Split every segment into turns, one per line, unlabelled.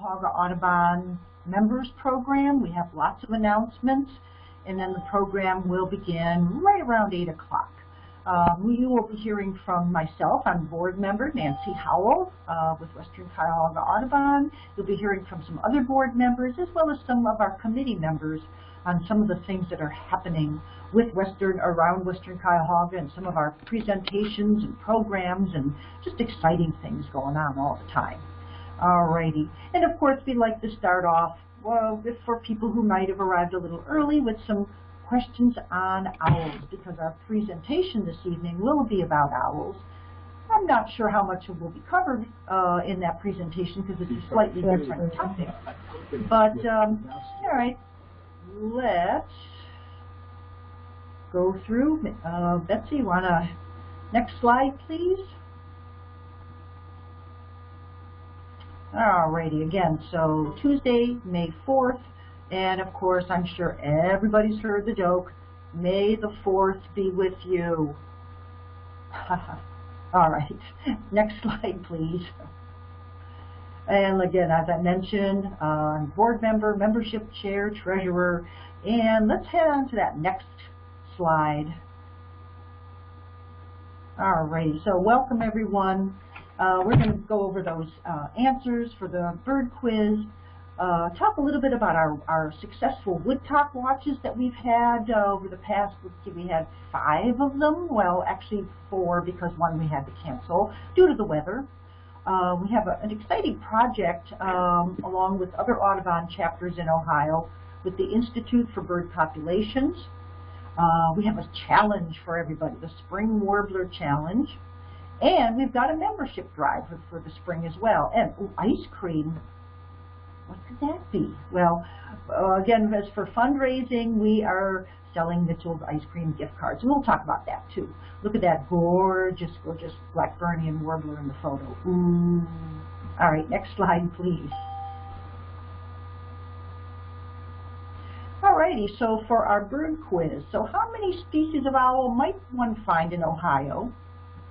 Cuyahoga Audubon Members Program. We have lots of announcements, and then the program will begin right around 8 o'clock. Um, you will be hearing from myself, I'm board member Nancy Howell uh, with Western Cuyahoga Audubon. You'll be hearing from some other board members as well as some of our committee members on some of the things that are happening with Western, around Western Cuyahoga and some of our presentations and programs and just exciting things going on all the time. Alrighty, and of course we'd like to start off well, for people who might have arrived a little early with some questions on owls because our presentation this evening will be about owls. I'm not sure how much it will be covered uh, in that presentation because it's a slightly different topic. But, um, all right, let's go through. Uh, Betsy, want to, next slide, please? Alrighty, again, so Tuesday, May 4th, and of course, I'm sure everybody's heard the joke, May the 4th be with you. All right, next slide, please. And again, as I mentioned, I'm board member, membership chair, treasurer, and let's head on to that next slide. All right, so welcome everyone. Uh, we're going to go over those uh, answers for the bird quiz, uh, talk a little bit about our, our successful woodcock watches that we've had uh, over the past, let's see, we had five of them, well actually four because one we had to cancel due to the weather. Uh, we have a, an exciting project um, along with other Audubon chapters in Ohio with the Institute for Bird Populations. Uh, we have a challenge for everybody, the Spring Warbler Challenge. And we've got a membership drive for, the spring as well. And ooh, ice cream. What could that be? Well, uh, again, as for fundraising, we are selling Mitchell's ice cream gift cards. And we'll talk about that too. Look at that gorgeous, gorgeous Blackburnian warbler in the photo. Ooh. All right, next slide, please. Alrighty, so for our bird quiz, so how many species of owl might one find in Ohio?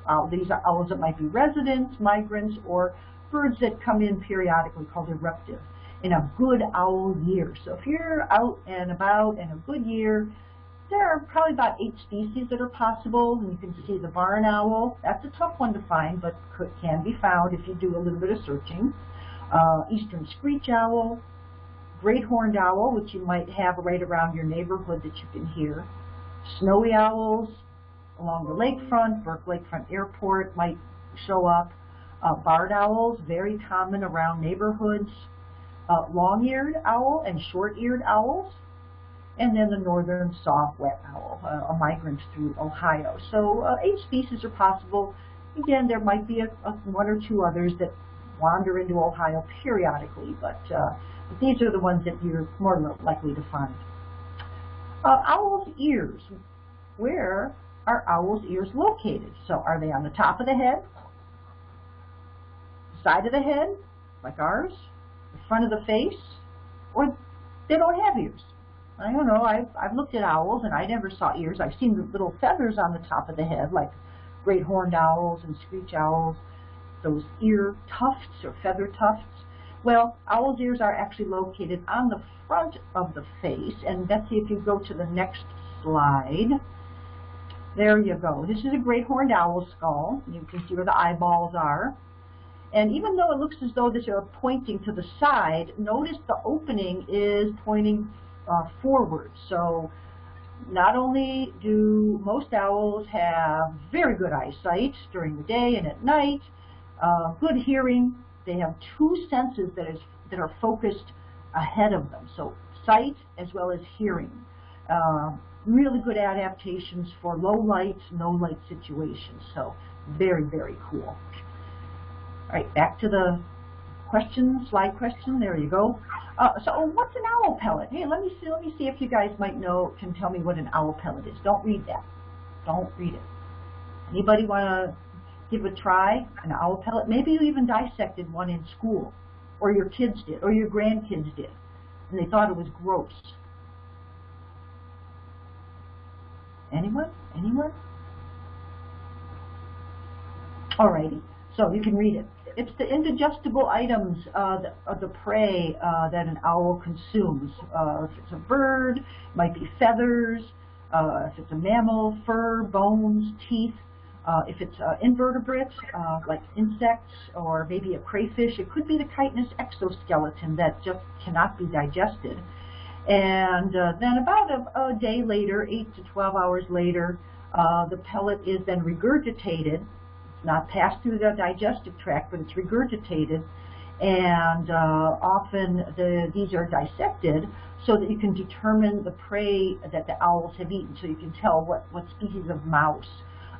Uh, these are owls that might be residents, migrants, or birds that come in periodically called eruptive in a good owl year. So if you're out and about in a good year, there are probably about eight species that are possible. And you can see the barn owl. That's a tough one to find, but could, can be found if you do a little bit of searching. Uh, eastern screech owl, great horned owl, which you might have right around your neighborhood that you can hear. Snowy owls, along the lakefront, Burke Lakefront Airport might show up. Uh, barred owls, very common around neighborhoods. Uh, long-eared owl and short-eared owls. And then the northern saw-whet owl, uh, a migrant through Ohio. So uh, eight species are possible. Again, there might be a, a, one or two others that wander into Ohio periodically, but, uh, but these are the ones that you're more likely to find. Uh, owl's ears. Where are owl's ears located? So are they on the top of the head, side of the head, like ours, the front of the face, or they don't have ears? I don't know. I've, I've looked at owls and I never saw ears. I've seen the little feathers on the top of the head, like great horned owls and screech owls, those ear tufts or feather tufts. Well, owl's ears are actually located on the front of the face. And Betsy, if you go to the next slide, there you go. This is a great horned owl skull. You can see where the eyeballs are. And even though it looks as though this are pointing to the side, notice the opening is pointing uh, forward. So not only do most owls have very good eyesight during the day and at night, uh, good hearing, they have two senses that is that are focused ahead of them. So sight as well as hearing. Uh, really good adaptations for low light, no light situations. So very, very cool. All right, back to the question, slide question. There you go. Uh, so oh, what's an owl pellet? Hey, let me see. Let me see if you guys might know, can tell me what an owl pellet is. Don't read that. Don't read it. Anybody want to give a try? An owl pellet? Maybe you even dissected one in school, or your kids did, or your grandkids did, and they thought it was gross. Anyone? Anyone? Alrighty. So you can read it. it's the indigestible items, uh, the, uh, the prey uh, that an owl consumes. Uh, if it's a bird, it might be feathers. Uh, if it's a mammal, fur, bones, teeth. Uh, if it's uh, invertebrate, uh, like insects or maybe a crayfish, it could be the chitinous exoskeleton that just cannot be digested. And uh, then about a, a, day later, 8 to 12 hours later, uh, the pellet is then regurgitated. It's not passed through the digestive tract, but it's regurgitated. And uh, often the, these are dissected so that you can determine the prey that the owls have eaten, so you can tell what, what species of mouse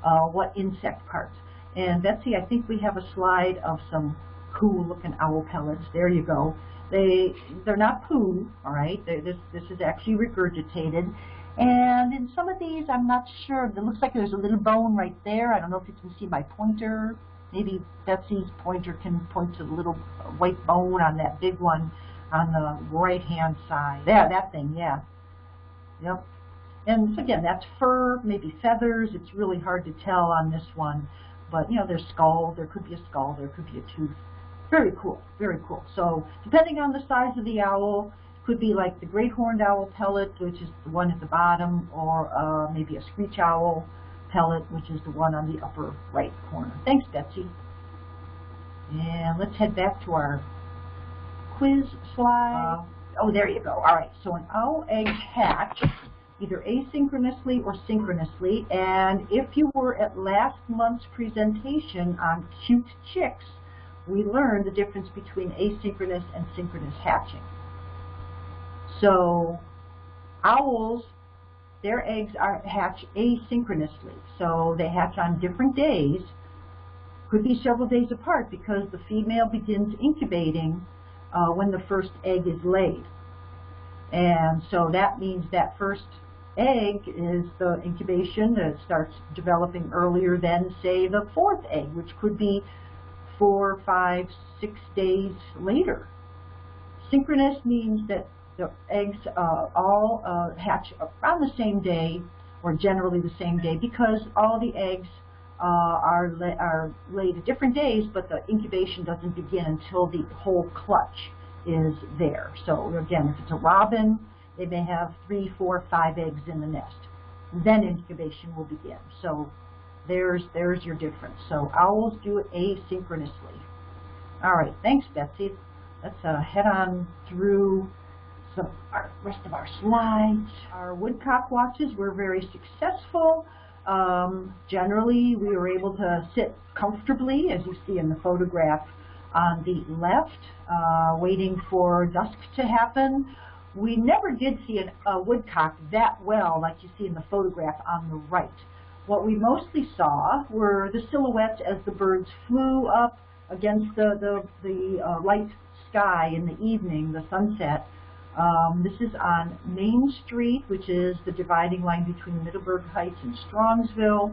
uh, what insect parts. And Betsy, I think we have a slide of some cool looking owl pellets. There you go. They, they're not poo, all right? They're, this, this is actually regurgitated. And in some of these, I'm not sure. It looks like there's a little bone right there. I don't know if you can see my pointer. Maybe Betsy's pointer can point to the little white bone on that big one on the right-hand side. There, that thing, yeah. Yep. And again, that's fur, maybe feathers. It's really hard to tell on this one. But, you know, there's skull. There could be a skull. There could be a tooth. Very cool. Very cool. So depending on the size of the owl, it could be like the great horned owl pellet, which is the one at the bottom, or uh, maybe a screech owl pellet, which is the one on the upper right corner. Thanks, Betsy. And let's head back to our quiz slide. Uh, oh, there you go. All right. So an owl egg hatch either asynchronously or synchronously. And if you were at last month's presentation on cute chicks, we learned the difference between asynchronous and synchronous hatching. So owls, their eggs are hatch asynchronously. So they hatch on different days, could be several days apart because the female begins incubating uh, when the first egg is laid. And so that means that first egg is the incubation that starts developing earlier than, say, the fourth egg, which could be four, five, six days later. Synchronous means that the eggs uh, all uh, hatch around the same day, or generally the same day, because all the eggs uh, are, la are laid at different days, but the incubation doesn't begin until the whole clutch is there. So again, if it's a robin, they may have three, four, five eggs in the nest. Then incubation will begin. So there's, there's your difference. So owls do it asynchronously. All right, thanks, Betsy. Let's uh, head on through some our rest of our slides. Our woodcock watches were very successful. Um, generally, we were able to sit comfortably, as you see in the photograph on the left, uh, waiting for dusk to happen we never did see an, a woodcock that well like you see in the photograph on the right. What we mostly saw were the silhouettes as the birds flew up against the, the, the uh, light sky in the evening, the sunset. Um, this is on Main Street, which is the dividing line between Middleburg Heights and Strongsville.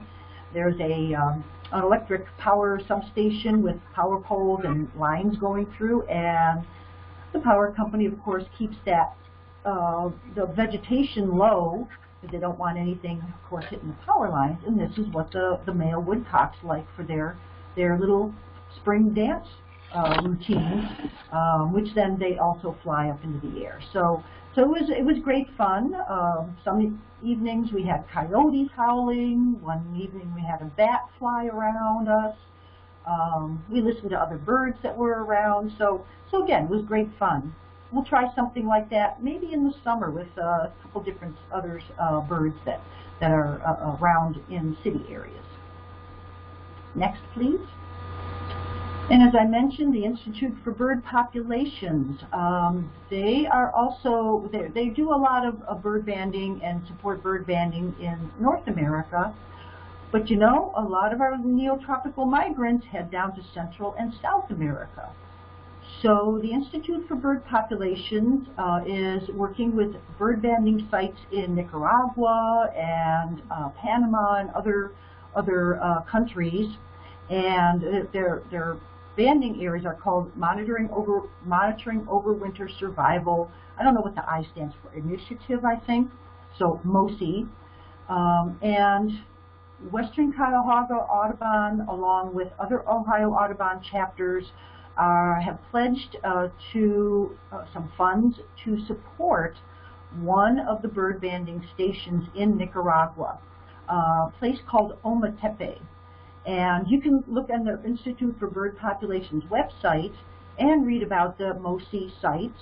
There's a um, an electric power substation with power poles and lines going through, and the power company, of course, keeps that uh, the vegetation low, because they don't want anything, of course, hitting the power lines, and this is what the, the male woodcocks like for their, their little spring dance uh, routines, um, which then they also fly up into the air. So, so it was it was great fun. Um, some evenings we had coyotes howling. One evening we had a bat fly around us. Um, we listened to other birds that were around. So, so again, it was great fun we'll try something like that maybe in the summer with uh, a couple different other uh, birds that, that are uh, around in city areas. Next, please. And as I mentioned, the Institute for Bird Populations, um, they are also, they, do a lot of, of bird banding and support bird banding in North America. But you know, a lot of our neotropical migrants head down to Central and South America. So the Institute for Bird Populations uh, is working with bird banding sites in Nicaragua and uh, Panama and other other uh, countries, and their their banding areas are called monitoring over monitoring overwinter survival. I don't know what the I stands for. Initiative, I think. So MOSI, um, and Western Cuyahoga Audubon, along with other Ohio Audubon chapters, uh, have pledged uh, to uh, some funds to support one of the bird banding stations in Nicaragua, a place called Ometepe. And you can look on the Institute for Bird Population's website and read about the MOSI site.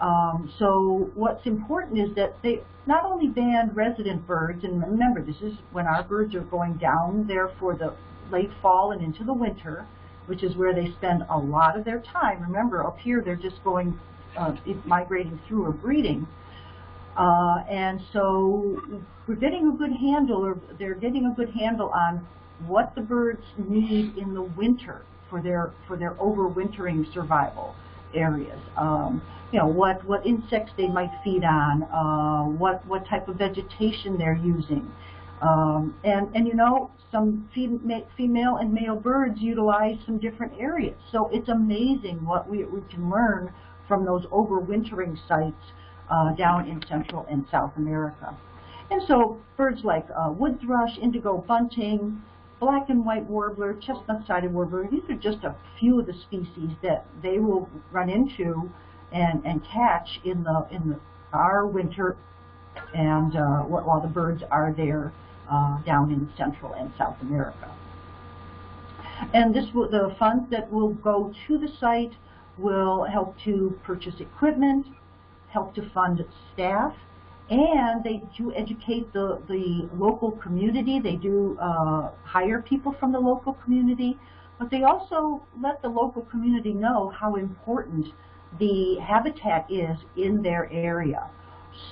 Um, so what's important is that they not only band resident birds, and remember this is when our birds are going down there for the late fall and into the winter, which is where they spend a lot of their time. Remember, up here they're just going, uh, migrating through or breeding. Uh, and so we're getting a good handle, or they're getting a good handle on what the birds need in the winter for their for their overwintering survival areas. Um, you know what what insects they might feed on, uh, what what type of vegetation they're using, um, and and you know some female and male birds utilize some different areas. So it's amazing what we we can learn from those overwintering sites uh, down in Central and South America. And so birds like uh, wood thrush, indigo bunting, black and white warbler, chestnut-sided warbler, these are just a few of the species that they will run into and, and catch in the in the, our winter and uh, while the birds are there uh, down in Central and South America. And this will, the funds that will go to the site will help to purchase equipment, help to fund staff, and they do educate the, the local community. They do uh, hire people from the local community, but they also let the local community know how important the habitat is in their area.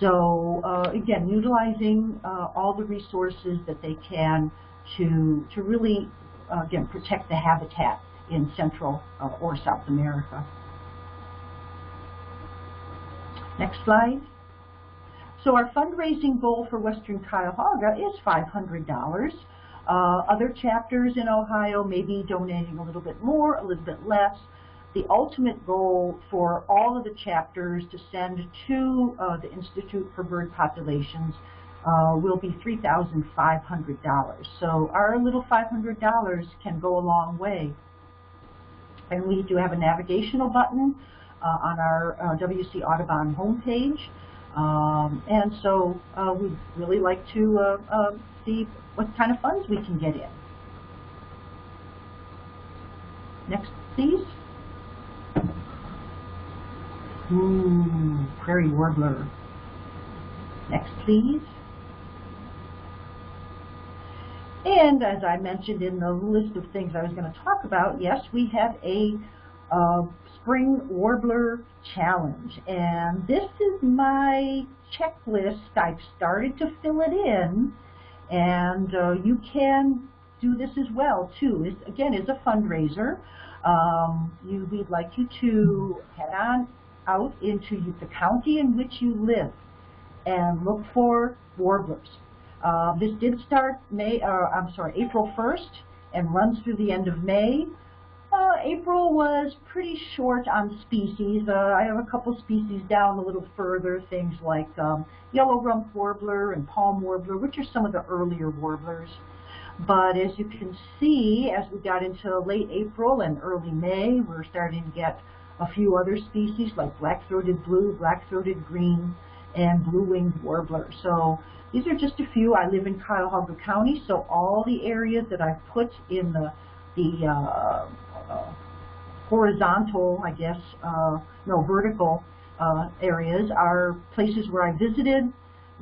So uh, again, utilizing uh, all the resources that they can to, to really, uh, again, protect the habitat in Central uh, or South America. Next slide. So our fundraising goal for Western Cuyahoga is $500. Uh, other chapters in Ohio may be donating a little bit more, a little bit less. The ultimate goal for all of the chapters to send to uh, the Institute for Bird Populations uh, will be $3,500. So our little $500 can go a long way. And we do have a navigational button uh, on our uh, WC Audubon homepage. Um, and so uh, we'd really like to uh, uh, see what kind of funds we can get in. Next, please. Ooh, prairie warbler. Next, please. And as I mentioned in the list of things I was going to talk about, yes, we have a uh, Spring Warbler Challenge. And this is my checklist. I've started to fill it in. And uh, you can do this as well, too. It's, again, it's a fundraiser. Um, you, we'd like you to head on out into the county in which you live and look for warblers. Uh, this did start May, uh, I'm sorry, April 1st and runs through the end of May. Uh, April was pretty short on species. Uh, I have a couple species down a little further, things like um, yellow rump warbler and palm warbler, which are some of the earlier warblers. But as you can see, as we got into late April and early May, we're starting to get a few other species like black-throated blue, black-throated green, and blue-winged warbler. So these are just a few. I live in Cuyahoga County, so all the areas that I've put in the, the uh, uh, horizontal, I guess, uh, no, vertical uh, areas are places where I visited,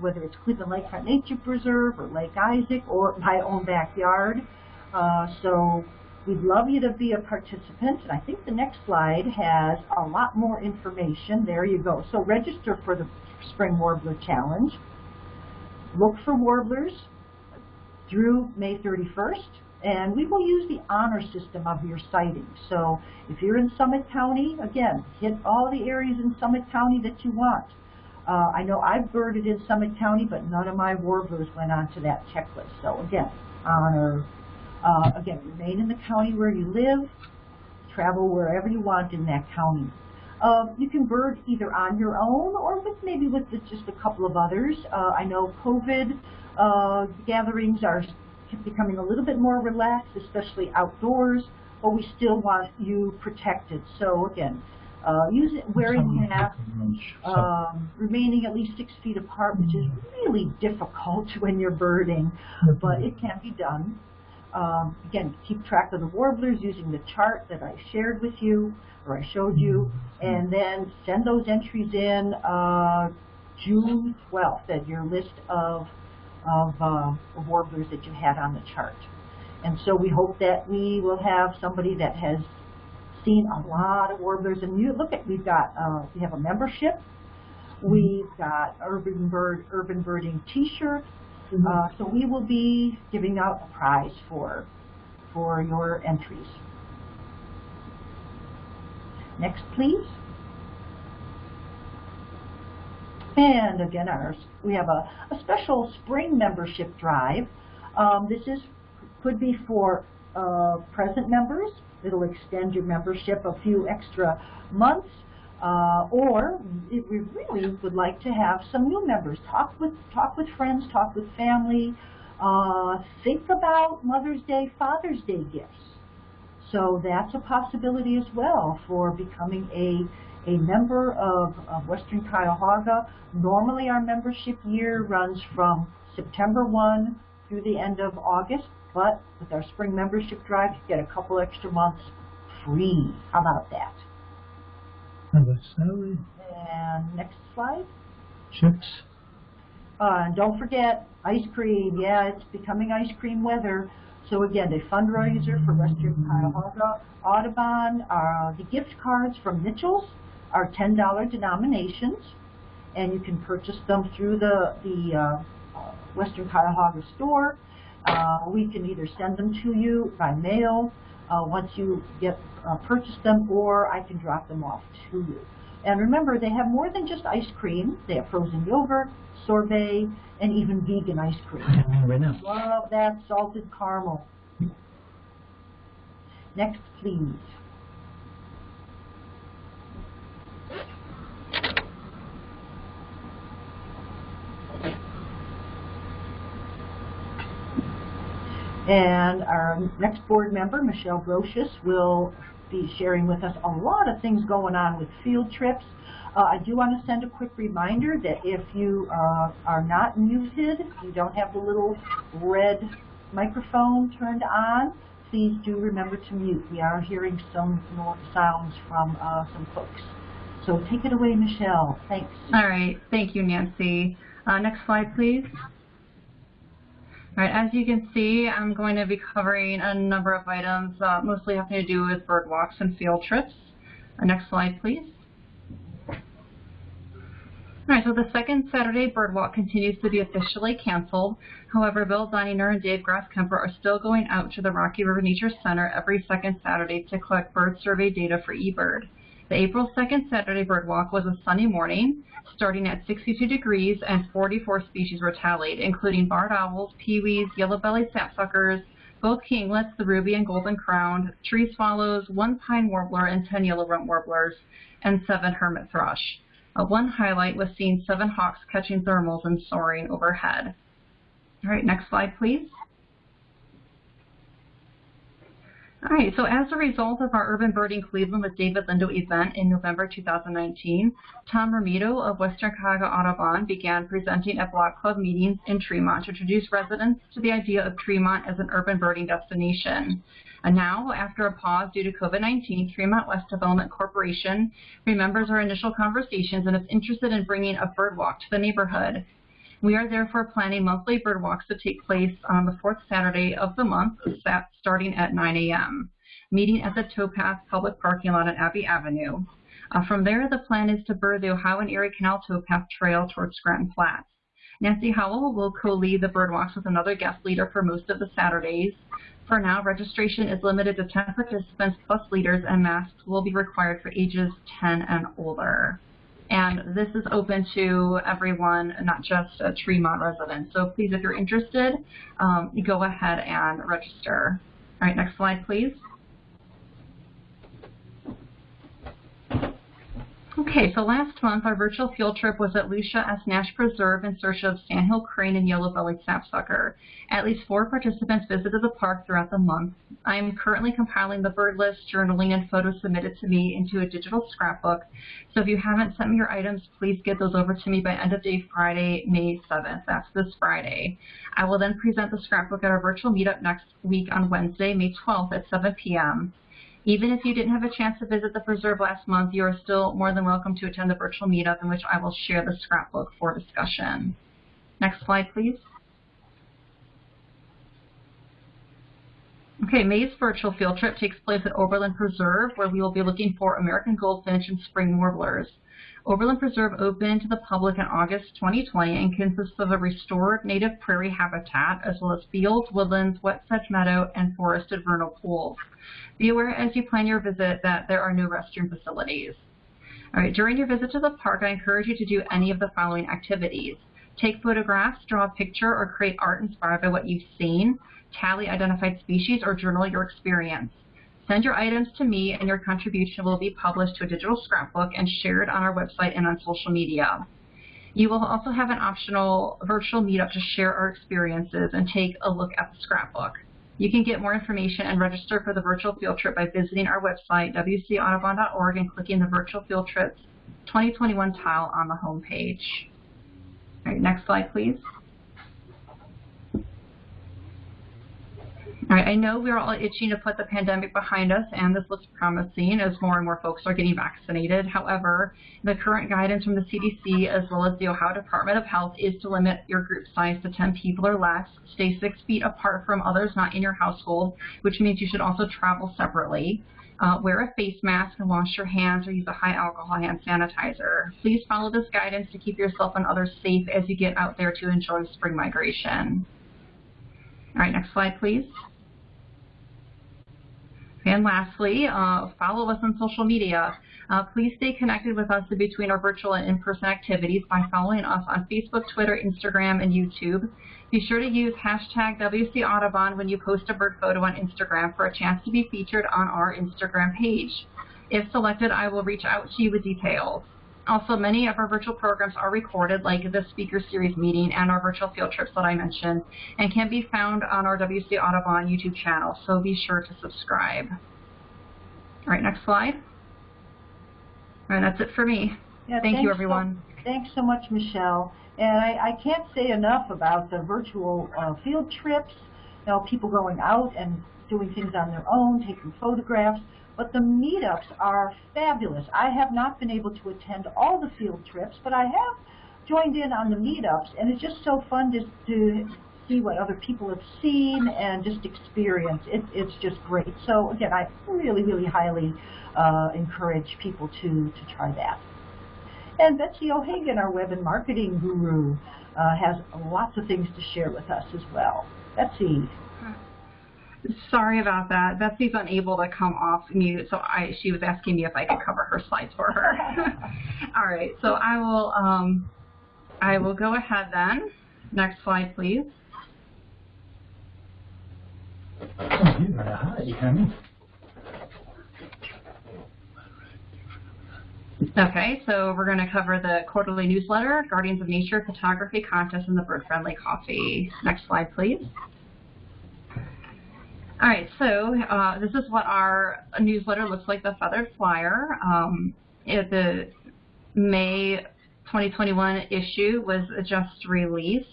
whether it's Cleveland Lakefront Nature Preserve or Lake Isaac or my own backyard. Uh, so we'd love you to be a participant. And I think the next slide has a lot more information. There you go. So register for the Spring Warbler Challenge. Look for warblers through May 31st. And we will use the honor system of your sighting. So if you're in Summit County, again, hit all the areas in Summit County that you want. Uh, I know I've birded in Summit County, but none of my warblers went onto that checklist. So again, honor. Uh, again, remain in the county where you live. Travel wherever you want in that county. Uh, you can bird either on your own or with maybe with just a couple of others. Uh, I know COVID uh, gatherings are becoming a little bit more relaxed, especially outdoors, but we still want you protected. So again, uh, using, wearing masks, um, remaining at least six feet apart, which is really difficult when you're birding, but it can be done. Um, again, keep track of the warblers using the chart that I shared with you, or I showed you, and then send those entries in uh, June 12th at your list of, of uh, warblers that you had on the chart. And so we hope that we will have somebody that has seen a lot of warblers. And you look at, we've got, uh, we have a membership. We've got Urban Bird, Urban Birding T-shirts. Mm -hmm. uh, so we will be giving out a prize for, for your entries. Next, please. And again, ours, we have a, a special spring membership drive. Um, this is could be for uh, present members. It'll extend your membership a few extra months. Uh, or if we really would like to have some new members. Talk with, talk with friends, talk with family. Uh, think about Mother's Day, Father's Day gifts. So that's a possibility as well for becoming a, a member of, of Western Cuyahoga. Normally our membership year runs from September 1 through the end of August. But with our spring membership drive, you get a couple extra months free. How about that?
How about salary?
And next slide.
Chips.
Uh, and don't forget ice cream. Yeah, it's becoming ice cream weather. So again, a fundraiser for Western Cuyahoga Audubon. Uh, the gift cards from Mitchell's are $10 denominations, and you can purchase them through the, the uh, Western Cuyahoga store. Uh, we can either send them to you by mail uh, once you get uh, purchased them, or I can drop them off to you. And remember, they have more than just ice cream. They have frozen yogurt, sorbet, and even vegan ice cream.
Right now.
Love that salted caramel. Next, please. And our next board member, Michelle Brocious, will be sharing with us a lot of things going on with field trips. Uh, I do want to send a quick reminder that if you uh, are not muted, you don't have the little red microphone turned on, please do remember to mute. We are hearing some sounds from uh, some folks. So take it away, Michelle. Thanks.
All right. Thank you, Nancy. Uh, next slide, please. All right, as you can see, I'm going to be covering a number of items, uh, mostly having to do with bird walks and field trips. Uh, next slide, please. All right, so the second Saturday bird walk continues to be officially canceled. However, Bill Deininger and Dave Grasskemper are still going out to the Rocky River Nature Center every second Saturday to collect bird survey data for eBird. The April 2nd Saturday bird walk was a sunny morning, starting at 62 degrees, and 44 species were tallied, including barred owls, peewees, yellow-bellied sapsuckers, both kinglets, the ruby and golden crowned, tree swallows, one pine warbler, and 10 yellow rump warblers, and seven hermit thrush. Uh, one highlight was seeing seven hawks catching thermals and soaring overhead. All right, next slide, please. All right, so as a result of our Urban Birding Cleveland with David Lindo event in November 2019, Tom Romito of Western Cuyahoga Audubon began presenting at Block Club meetings in Tremont to introduce residents to the idea of Tremont as an urban birding destination. And now, after a pause due to COVID-19, Tremont West Development Corporation remembers our initial conversations and is interested in bringing a bird walk to the neighborhood. We are therefore planning monthly bird walks to take place on the fourth Saturday of the month, starting at 9 a.m., meeting at the Towpath Public Parking Lot on Abbey Avenue. Uh, from there, the plan is to bird the Ohio and Erie Canal Towpath Trail towards Scranton Flats. Nancy Howell will co-lead the bird walks with another guest leader for most of the Saturdays. For now, registration is limited to 10 participants plus leaders and masks will be required for ages 10 and older. And this is open to everyone, not just a Tremont residents. So please, if you're interested, um, go ahead and register. All right, next slide, please. Okay, so last month our virtual field trip was at Lucia S. Nash Preserve in search of sandhill crane and yellow-bellied sapsucker. At least four participants visited the park throughout the month. I am currently compiling the bird list, journaling, and photos submitted to me into a digital scrapbook. So if you haven't sent me your items, please get those over to me by end of day Friday, May 7th. That's this Friday. I will then present the scrapbook at our virtual meetup next week on Wednesday, May 12th at 7 p.m. Even if you didn't have a chance to visit the preserve last month, you are still more than welcome to attend the virtual meetup in which I will share the scrapbook for discussion. Next slide, please. Okay, May's virtual field trip takes place at Oberlin Preserve, where we will be looking for American goldfinch and spring warblers. Oberlin Preserve opened to the public in August 2020 and consists of a restored native prairie habitat, as well as fields, woodlands, wet sedge meadow, and forested vernal pools. Be aware as you plan your visit that there are no restroom facilities. All right, during your visit to the park, I encourage you to do any of the following activities. Take photographs, draw a picture, or create art inspired by what you've seen, tally identified species, or journal your experience. Send your items to me and your contribution will be published to a digital scrapbook and shared on our website and on social media. You will also have an optional virtual meetup to share our experiences and take a look at the scrapbook. You can get more information and register for the virtual field trip by visiting our website, wcaudubon.org, and clicking the Virtual Field Trips 2021 tile on the home page. All right, next slide, please. All right, I know we're all itching to put the pandemic behind us, and this looks promising as more and more folks are getting vaccinated. However, the current guidance from the CDC as well as the Ohio Department of Health is to limit your group size to 10 people or less, stay six feet apart from others not in your household, which means you should also travel separately. Uh, wear a face mask and wash your hands or use a high alcohol hand sanitizer. Please follow this guidance to keep yourself and others safe as you get out there to enjoy spring migration. All right, next slide, please. And lastly, uh, follow us on social media. Uh, please stay connected with us in between our virtual and in-person activities by following us on Facebook, Twitter, Instagram, and YouTube. Be sure to use hashtag WC Audubon when you post a bird photo on Instagram for a chance to be featured on our Instagram page. If selected, I will reach out to you with details. Also, many of our virtual programs are recorded, like the speaker series meeting and our virtual field trips that I mentioned, and can be found on our WC Audubon YouTube channel, so be sure to subscribe. All right, next slide. All right, that's it for me.
Yeah,
Thank you,
thanks so-
everyone.
Thanks so much, Michelle. And I, I can't say enough about the virtual uh, field trips, you know, people going out and doing things on their own, taking photographs. But the meetups are fabulous. I have not been able to attend all the field trips, but I have joined in on the meetups, and it's just so fun to, to see what other people have seen and just experience. It, it's just great. So again, I really, really highly uh, encourage people to, to try that. And Betsy O'Hagan, our web and marketing guru, uh, has lots of things to share with us as well. Betsy.
Sorry about that. Betsy's unable to come off mute, so I she was asking me if I could cover her slides for her. All right, so I will um, I will go ahead then. Next slide, please.
Oh, you got a hide, honey.
Okay, so we're going to cover the quarterly newsletter, Guardians of Nature Photography Contest, and the Bird Friendly Coffee. Next slide, please. All right, so uh, this is what our newsletter looks like, the feathered flyer. Um, it, the May 2021 issue was just released,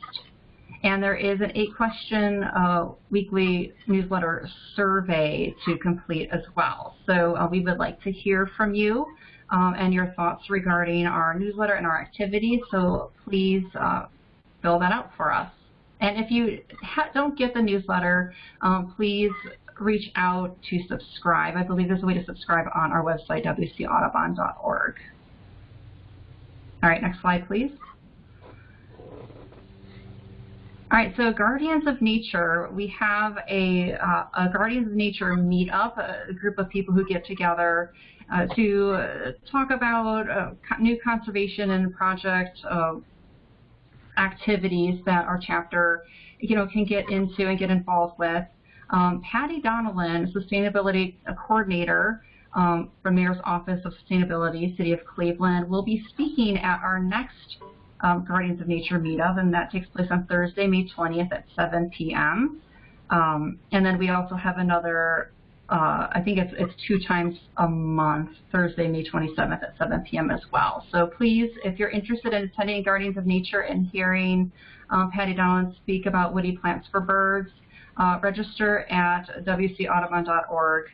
and there is an eight-question uh, weekly newsletter survey to complete as well. So uh, we would like to hear from you um, and your thoughts regarding our newsletter and our activities, so please uh, fill that out for us. And if you don't get the newsletter, um, please reach out to subscribe. I believe there's a way to subscribe on our website, wcaudubon.org. All right, next slide, please. All right, so Guardians of Nature, we have a, uh, a Guardians of Nature meetup, a group of people who get together uh, to uh, talk about uh, new conservation and project uh, activities that our chapter, you know, can get into and get involved with. Um, Patty Donnellan, sustainability coordinator, um, from Mayor's Office of Sustainability, City of Cleveland, will be speaking at our next um, Guardians of Nature meetup, and that takes place on Thursday, May 20th at 7 p.m. Um, and then we also have another, uh, I think it's, it's two times a month, Thursday, May 27th at 7 p.m. as well. So please, if you're interested in attending Guardians of Nature and hearing um, Patty Dowland speak about woody plants for birds, uh, register at wcaudubon.org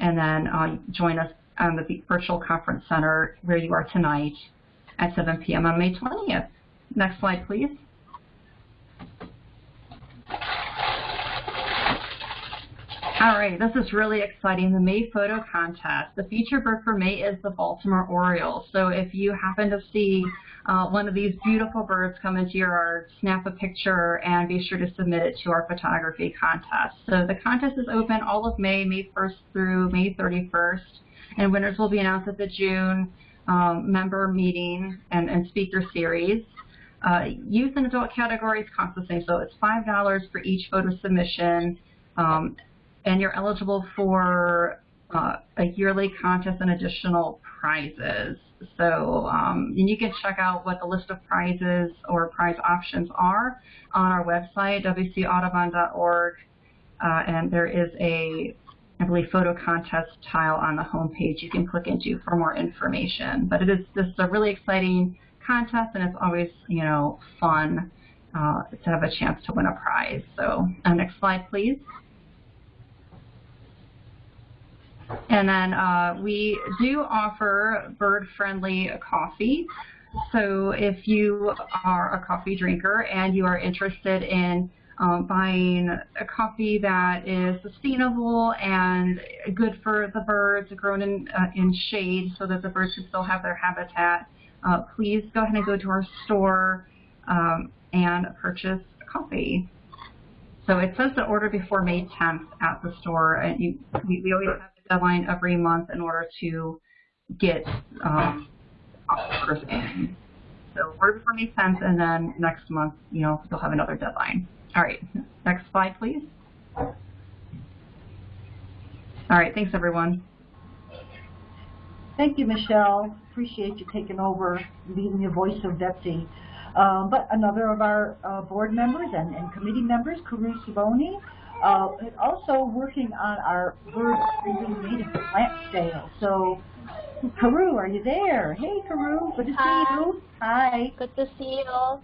and then uh, join us on the virtual conference center where you are tonight at 7 p.m. on May 20th. Next slide, please. All right, this is really exciting, the May photo contest. The featured bird for May is the Baltimore Oriole. So if you happen to see uh, one of these beautiful birds come into your yard, snap a picture and be sure to submit it to our photography contest. So the contest is open all of May, May 1st through May 31st, and winners will be announced at the June um, member meeting and, and speaker series. Uh, youth and adult categories cost the same, so it's $5 for each photo submission. Um, and you're eligible for uh, a yearly contest and additional prizes. So um, and you can check out what the list of prizes or prize options are on our website, wcaudubon.org, uh, and there is a, I believe, photo contest tile on the homepage you can click into for more information. But it is this is a really exciting contest, and it's always you know fun uh, to have a chance to win a prize. So uh, next slide, please. And then uh, we do offer bird-friendly coffee. So if you are a coffee drinker and you are interested in um, buying a coffee that is sustainable and good for the birds, grown in, uh, in shade so that the birds can still have their habitat, uh, please go ahead and go to our store um, and purchase coffee. So it says to order before May 10th at the store, and you, we, we always have deadline every month in order to get um, orders in. So order before May 10th, and then next month, you know, you'll have another deadline. All right, next slide, please. All right, thanks, everyone.
Thank you, Michelle. Appreciate you taking over being the voice of Betsy. Um, but another of our uh, board members and, and committee members, Kaoru Tsubone, uh, and also working on our bird breathing native plant sale. So, Kaoru, are you there? Hey, Kaoru, good to
Hi.
see you. Hi.
Good to see you.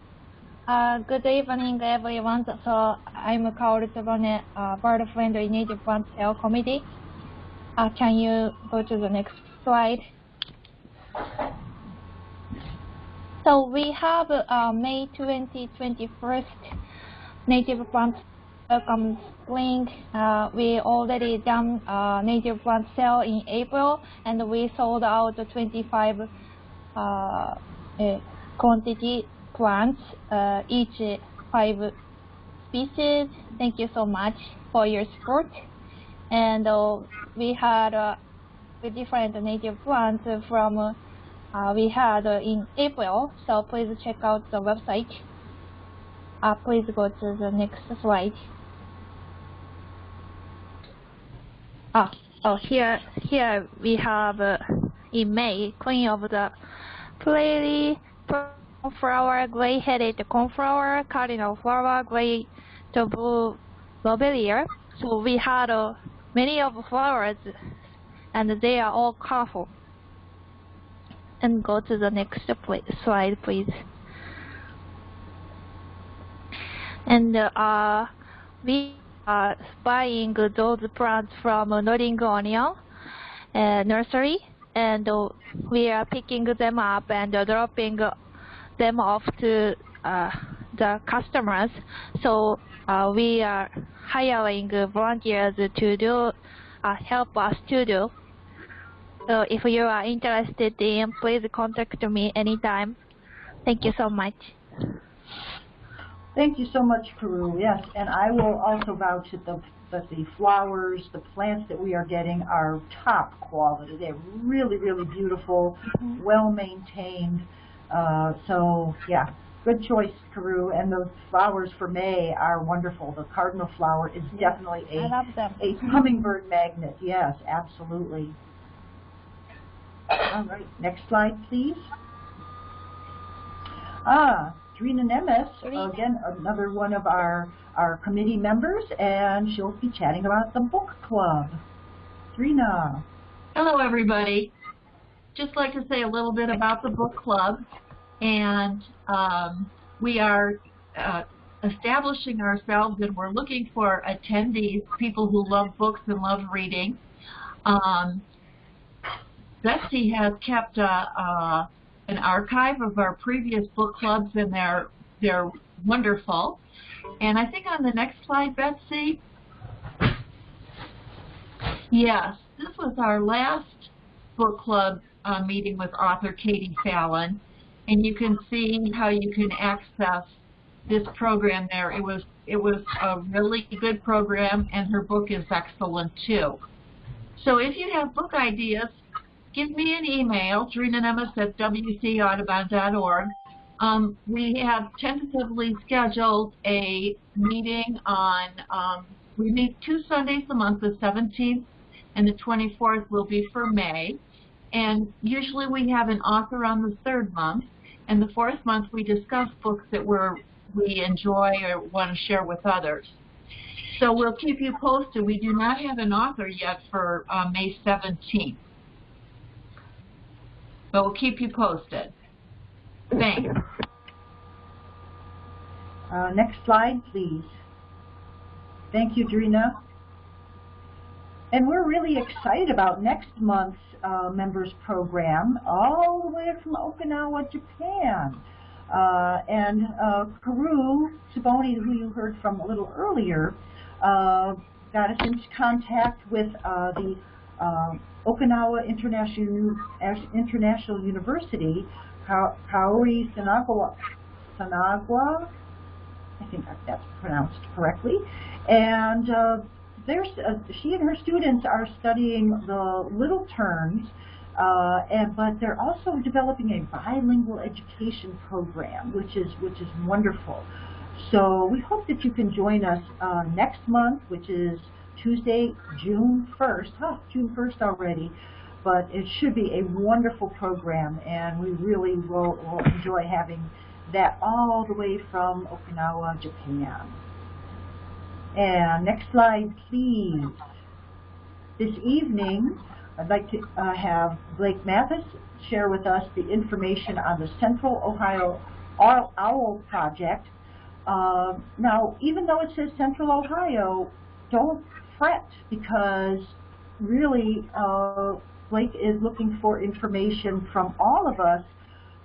Uh, good evening, everyone. So I'm Kaoru Tsubone, uh, Bird Friendly Native Plant Sale Committee. Uh, can you go to the next slide? So we have uh, May 20, 21st Native Plant Welcome Spring. Uh, we already done uh, Native Plant Sale in April, and we sold out 25 uh, uh, quantity plants, uh, each five species. Thank you so much for your support. And uh, we had uh, different native plants from we had in April. So please check out the website. Uh, please go to the next slide. Ah, oh, here, here we have uh, in May, Queen of the Prairie, Coneflower, Gray-headed Coneflower, Cardinal Flower, Gray to Blue Lobelia. So we had uh, many of the flowers, and they are all colorful. And go to the next slide, please. And uh, we buying those plants from Nodding Onion uh, nursery, and we are picking them up and dropping them off to uh, the customers. So uh, we are hiring volunteers to do uh, help us to do. So if you are interested in, please contact me anytime. Thank you so much.
Thank you so much, Kaoru. Yes, and I will also vouch that the that the flowers, the plants that we are getting are top quality. They're really, really beautiful, well maintained. Uh, so yeah, good choice, Kaoru. And the flowers for May are wonderful. The cardinal flower is definitely a a hummingbird magnet. Yes, absolutely. All right, next slide, please. Ah, Drina Nemes, again, another one of our, our committee members, and she'll be chatting about the book club. Drina.
Hello, everybody. Just like to say a little bit about the book club, and um, we are uh, establishing ourselves, and we're looking for attendees, people who love books and love reading. Um, Betsy has kept a, a, an archive of our previous book clubs, and they're they're wonderful. And I think on the next slide, Betsy. Yes, this was our last book club uh, meeting with author Katie Fallon, and you can see how you can access this program there. It was it was a really good program, and her book is excellent too. So if you have book ideas, give me an email, drinanemes at wcaudubon.org. Um, we have tentatively scheduled a meeting on, um, we meet two Sundays a month, the 17th and the 24th will be for May. And usually we have an author on the third month, and the fourth month we discuss books that we're, we enjoy or want to share with others. So we'll keep you posted. We do not have an author yet for uh, May 17th. But we'll keep you posted. Thanks.
Uh, next slide, please. Thank you, Drina. And we're really excited about next month's uh, members program, all the way from Okinawa, Japan. Uh, and uh, Kaoru Tsubone, who you heard from a little earlier, uh, got us into contact with uh, the uh, Okinawa International, International University, Ka Kaori Sanagawa, Sanagwa, I think that's pronounced correctly, and uh, there's, uh, she and her students are studying the little terns, uh, and but they're also developing a bilingual education program, which is which is wonderful. So we hope that you can join us uh, next month, which is Tuesday, June 1st. Huh, June 1st already. But it should be a wonderful program, and we really will, will enjoy having that all the way from Okinawa, Japan. And next slide, please. This evening, I'd like to uh, have Blake Mathis share with us the information on the Central Ohio OWL project. Uh, now, even though it says Central Ohio, don't fret because really uh, Blake is looking for information from all of us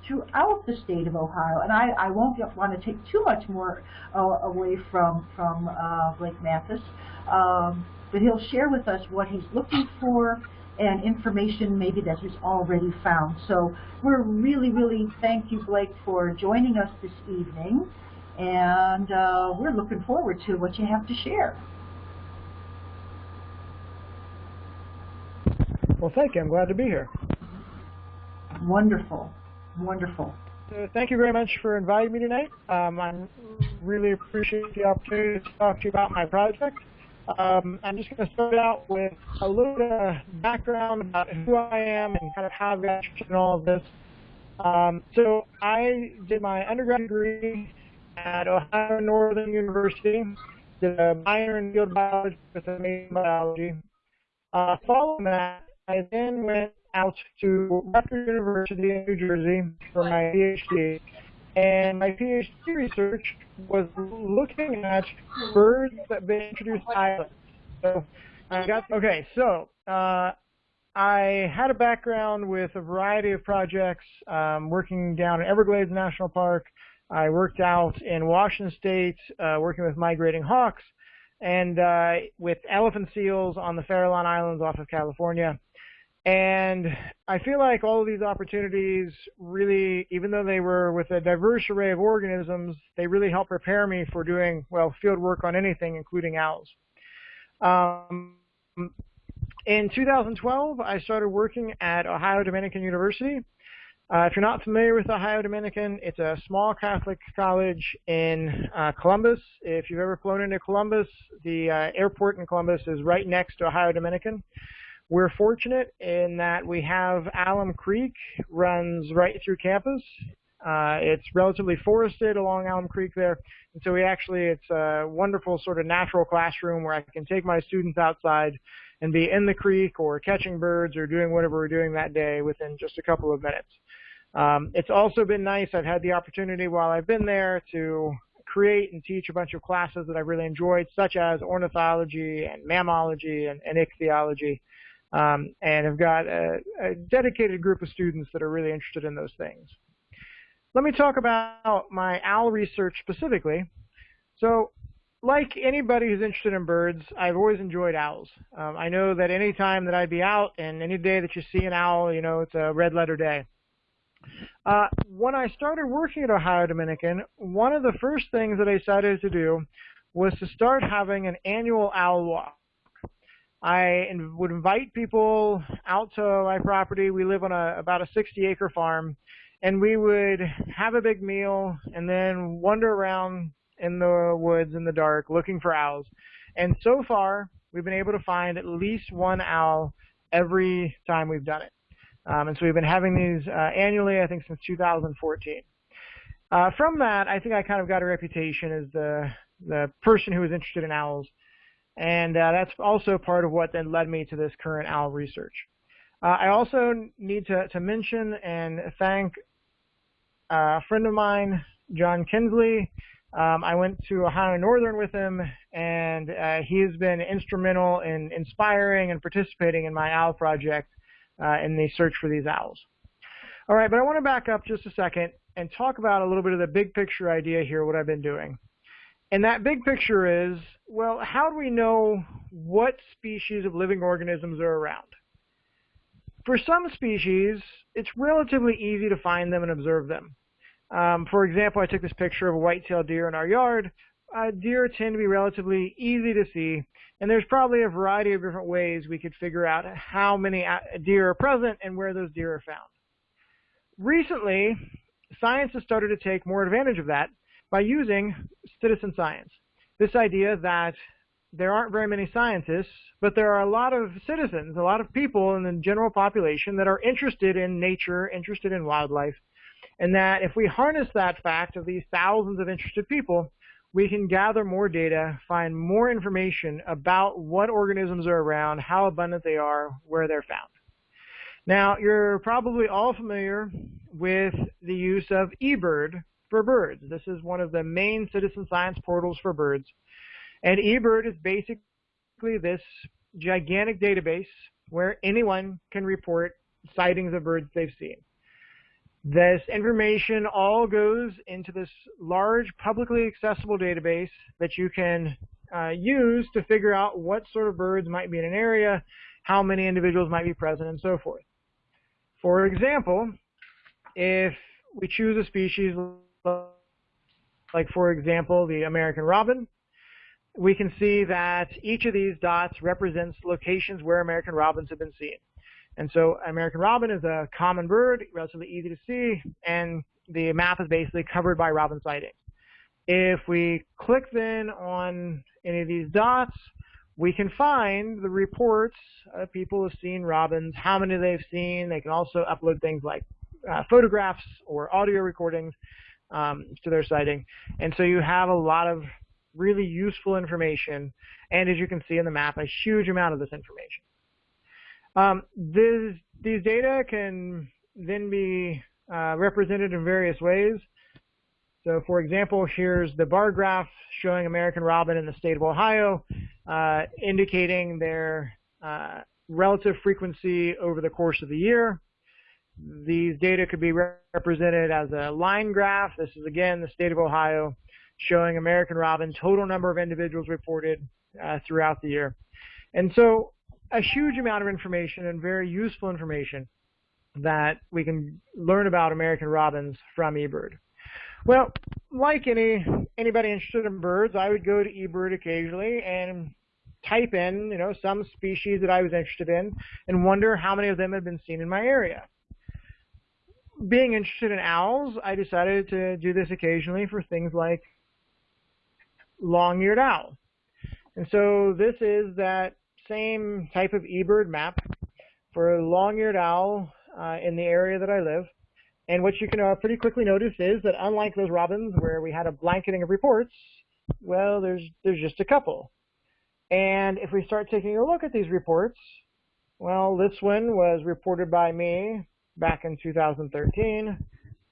throughout the state of Ohio. And I, I won't get, want to take too much more uh, away from, from uh, Blake Mathis, um, but he'll share with us what he's looking for and information maybe that he's already found. So we're really, really thank you, Blake, for joining us this evening. And uh, we're looking forward to what you have to share.
Well, thank you. I'm glad to be here.
Wonderful. Wonderful.
So thank you very much for inviting me tonight. Um, I really appreciate the opportunity to talk to you about my project. Um, I'm just going to start out with a little bit of background about who I am and kind of how I got interested in all of this. Um, so I did my undergraduate degree at Ohio Northern University, did a minor in field biology with a major in biology. Uh, following that, I then went out to Rutgers University in New Jersey for my PhD. And my PhD research was looking at birds that have been introduced to islands. So I got okay. So uh, I had a background with a variety of projects, um, working down in Everglades National Park. I worked out in Washington State, uh, working with migrating hawks, and uh, with elephant seals on the Farallon Islands off of California. And I feel like all of these opportunities really, even though they were with a diverse array of organisms, they really help prepare me for doing, well, field work on anything, including owls. Um, in 2012, I started working at Ohio Dominican University. Uh, if you're not familiar with Ohio Dominican, it's a small Catholic college in uh, Columbus. If you've ever flown into Columbus, the uh, airport in Columbus is right next to Ohio Dominican. We're fortunate in that we have Alum Creek runs right through campus. Uh, it's relatively forested along Alum Creek there, and so we actually it's a wonderful sort of natural classroom where I can take my students outside and be in the creek or catching birds or doing whatever we're doing that day within just a couple of minutes. Um, it's also been nice. I've had the opportunity while I've been there to create and teach a bunch of classes that I've really enjoyed, such as ornithology and mammalogy and, and ichthyology, um, and have got a, a dedicated group of students that are really interested in those things. Let me talk about my owl research specifically. So like anybody who's interested in birds, I've always enjoyed owls. Um, I know that any time that I'd be out and any day that you see an owl, you know, it's a red letter day. Uh, when I started working at Ohio Dominican, one of the first things that I decided to do was to start having an annual owl walk. I would invite people out to my property. We live on a about a 60 acre farm and we would have a big meal and then wander around in the woods in the dark looking for owls. And so far, we've been able to find at least one owl every time we've done it. Um, and so we've been having these uh, annually, I think, since 2014. Uh, from that, I think I kind of got a reputation as the the person who was interested in owls, and uh, that's also part of what then led me to this current owl research. Uh, I also need to, to mention and thank a friend of mine, John Kinsley. Um, I went to Ohio Northern with him, and uh, he has been instrumental in inspiring and participating in my owl project uh, in the search for these owls. All right, but I want to back up just a second and talk about a little bit of the big picture idea here, what I've been doing. And that big picture is, well, how do we know what species of living organisms are around? For some species, it's relatively easy to find them and observe them. Um, for example, I took this picture of a white-tailed deer in our yard. Uh, deer tend to be relatively easy to see, and there's probably a variety of different ways we could figure out how many uh, deer are present and where those deer are found. Recently, science has started to take more advantage of that by using citizen science. This idea that there aren't very many scientists, but there are a lot of citizens, a lot of people in the general population that are interested in nature, interested in wildlife, and that if we harness that fact of these thousands of interested people, we can gather more data, find more information about what organisms are around, how abundant they are, where they're found. Now, you're probably all familiar with the use of eBird for birds. This is one of the main citizen science portals for birds. And eBird is basically this gigantic database where anyone can report sightings of birds they've seen. This information all goes into this large publicly accessible database that you can uh, use to figure out what sort of birds might be in an area, how many individuals might be present, and so forth. For example, if we choose a species like, for example, the American robin, we can see that each of these dots represents locations where American robins have been seen. And so American robin is a common bird, relatively easy to see, and the map is basically covered by robin sightings. If we click then on any of these dots, we can find the reports of people who have seen robins, how many they've seen. They can also upload things like uh, photographs or audio recordings um, to their sighting. And so you have a lot of really useful information, and as you can see in the map, a huge amount of this information. Um, this, these data can then be uh, represented in various ways. So for example, here's the bar graph showing American robin in the state of Ohio, uh, indicating their uh, relative frequency over the course of the year. These data could be represented as a line graph. This is again the state of Ohio showing American robin total number of individuals reported uh, throughout the year. And so a huge amount of information and very useful information that we can learn about American robins from eBird. Well, like any anybody interested in birds, I would go to eBird occasionally and type in, you know, some species that I was interested in and wonder how many of them had been seen in my area. Being interested in owls, I decided to do this occasionally for things like long-eared owl. And so this is that same type of eBird map for a long-eared owl uh, in the area that I live. And what you can uh, pretty quickly notice is that unlike those robins where we had a blanketing of reports, well, there's there's just a couple. And if we start taking a look at these reports, well, this one was reported by me back in 2013.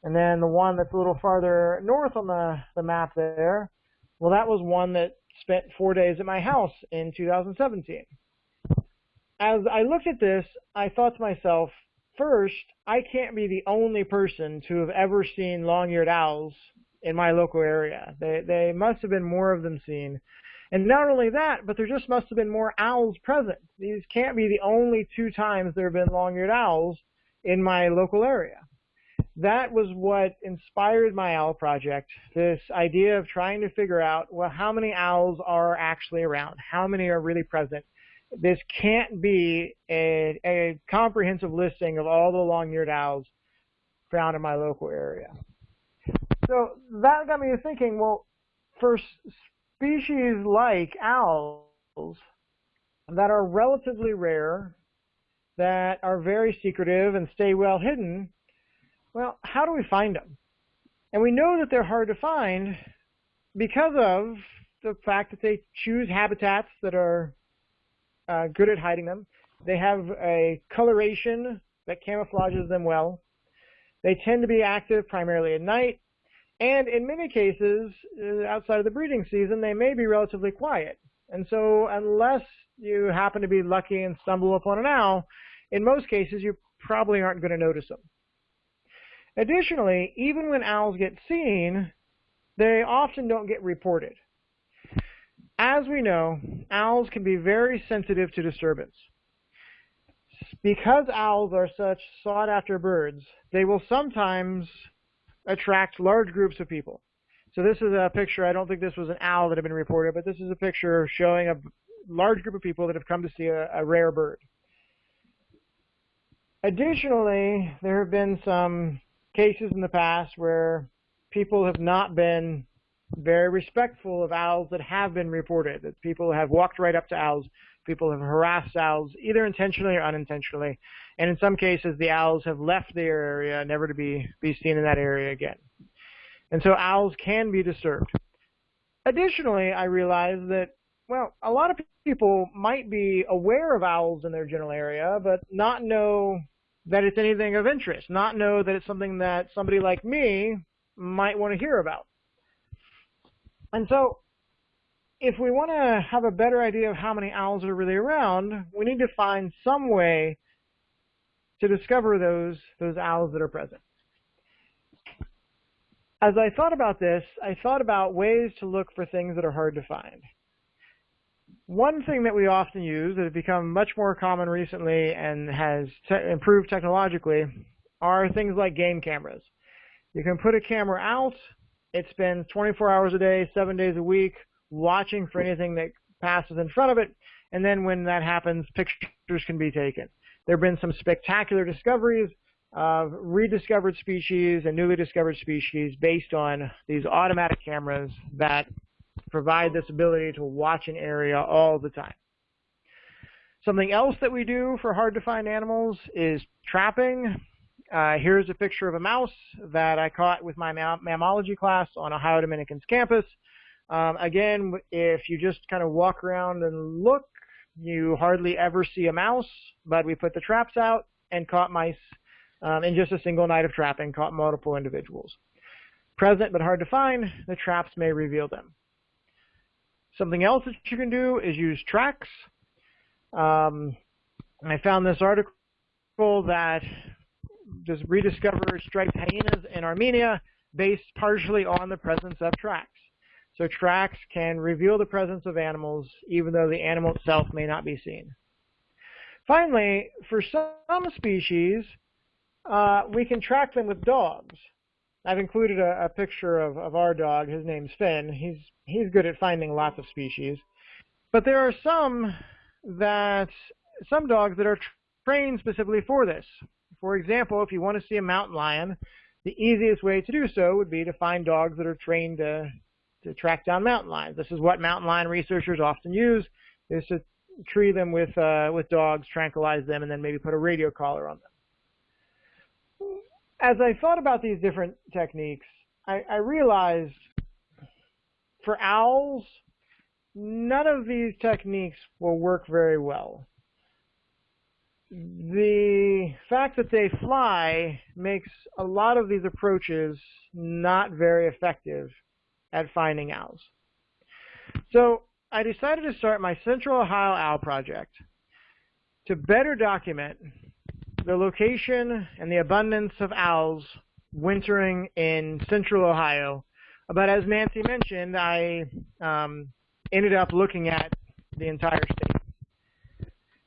And then the one that's a little farther north on the, the map there, well, that was one that spent four days at my house in 2017. As I looked at this, I thought to myself, first, I can't be the only person to have ever seen long-eared owls in my local area. They, they must have been more of them seen. And not only that, but there just must have been more owls present. These can't be the only two times there have been long-eared owls in my local area. That was what inspired my owl project, this idea of trying to figure out, well, how many owls are actually around? How many are really present? This can't be a, a comprehensive listing of all the long-eared owls found in my local area. So that got me thinking, well, for species like owls that are relatively rare, that are very secretive and stay well hidden, well, how do we find them? And we know that they're hard to find because of the fact that they choose habitats that are uh, good at hiding them. They have a coloration that camouflages them well. They tend to be active primarily at night. And in many cases, uh, outside of the breeding season, they may be relatively quiet. And so unless you happen to be lucky and stumble upon an owl, in most cases you probably aren't going to notice them. Additionally, even when owls get seen, they often don't get reported. As we know, owls can be very sensitive to disturbance. Because owls are such sought-after birds, they will sometimes attract large groups of people. So this is a picture, I don't think this was an owl that had been reported, but this is a picture showing a large group of people that have come to see a, a rare bird. Additionally, there have been some cases in the past where people have not been very respectful of owls that have been reported. That people have walked right up to owls, people have harassed owls, either intentionally or unintentionally, and in some cases the owls have left their area, never to be, be seen in that area again. And so owls can be disturbed. Additionally, I realize that, well, a lot of people might be aware of owls in their general area, but not know that it's anything of interest, not know that it's something that somebody like me might want to hear about. And so, if we want to have a better idea of how many owls are really around, we need to find some way to discover those, those owls that are present. As I thought about this, I thought about ways to look for things that are hard to find. One thing that we often use that has become much more common recently and has te improved technologically are things like game cameras. You can put a camera out, it spends 24 hours a day, seven days a week, watching for anything that passes in front of it, and then when that happens, pictures can be taken. There have been some spectacular discoveries of rediscovered species and newly discovered species based on these automatic cameras that provide this ability to watch an area all the time. Something else that we do for hard to find animals is trapping. Uh, here's a picture of a mouse that I caught with my mammalogy class on Ohio Dominican's campus. Um, again, if you just kind of walk around and look, you hardly ever see a mouse, but we put the traps out and caught mice um, in just a single night of trapping, caught multiple individuals. Present but hard to find, the traps may reveal them. Something else that you can do is use tracks. Um, I found this article that just rediscovered striped hyenas in Armenia based partially on the presence of tracks. So tracks can reveal the presence of animals even though the animal itself may not be seen. Finally, for some species, uh, we can track them with dogs. I've included a, a picture of, of our dog. His name's Finn. He's he's good at finding lots of species. But there are some that some dogs that are trained specifically for this. For example, if you want to see a mountain lion, the easiest way to do so would be to find dogs that are trained to, to track down mountain lions. This is what mountain lion researchers often use, is to tree them with uh, with dogs, tranquilize them, and then maybe put a radio collar on them. As I thought about these different techniques, I, I realized for owls, none of these techniques will work very well. The fact that they fly makes a lot of these approaches not very effective at finding owls. So I decided to start my Central Ohio Owl Project to better document the location and the abundance of owls wintering in Central Ohio. But as Nancy mentioned, I um, ended up looking at the entire state.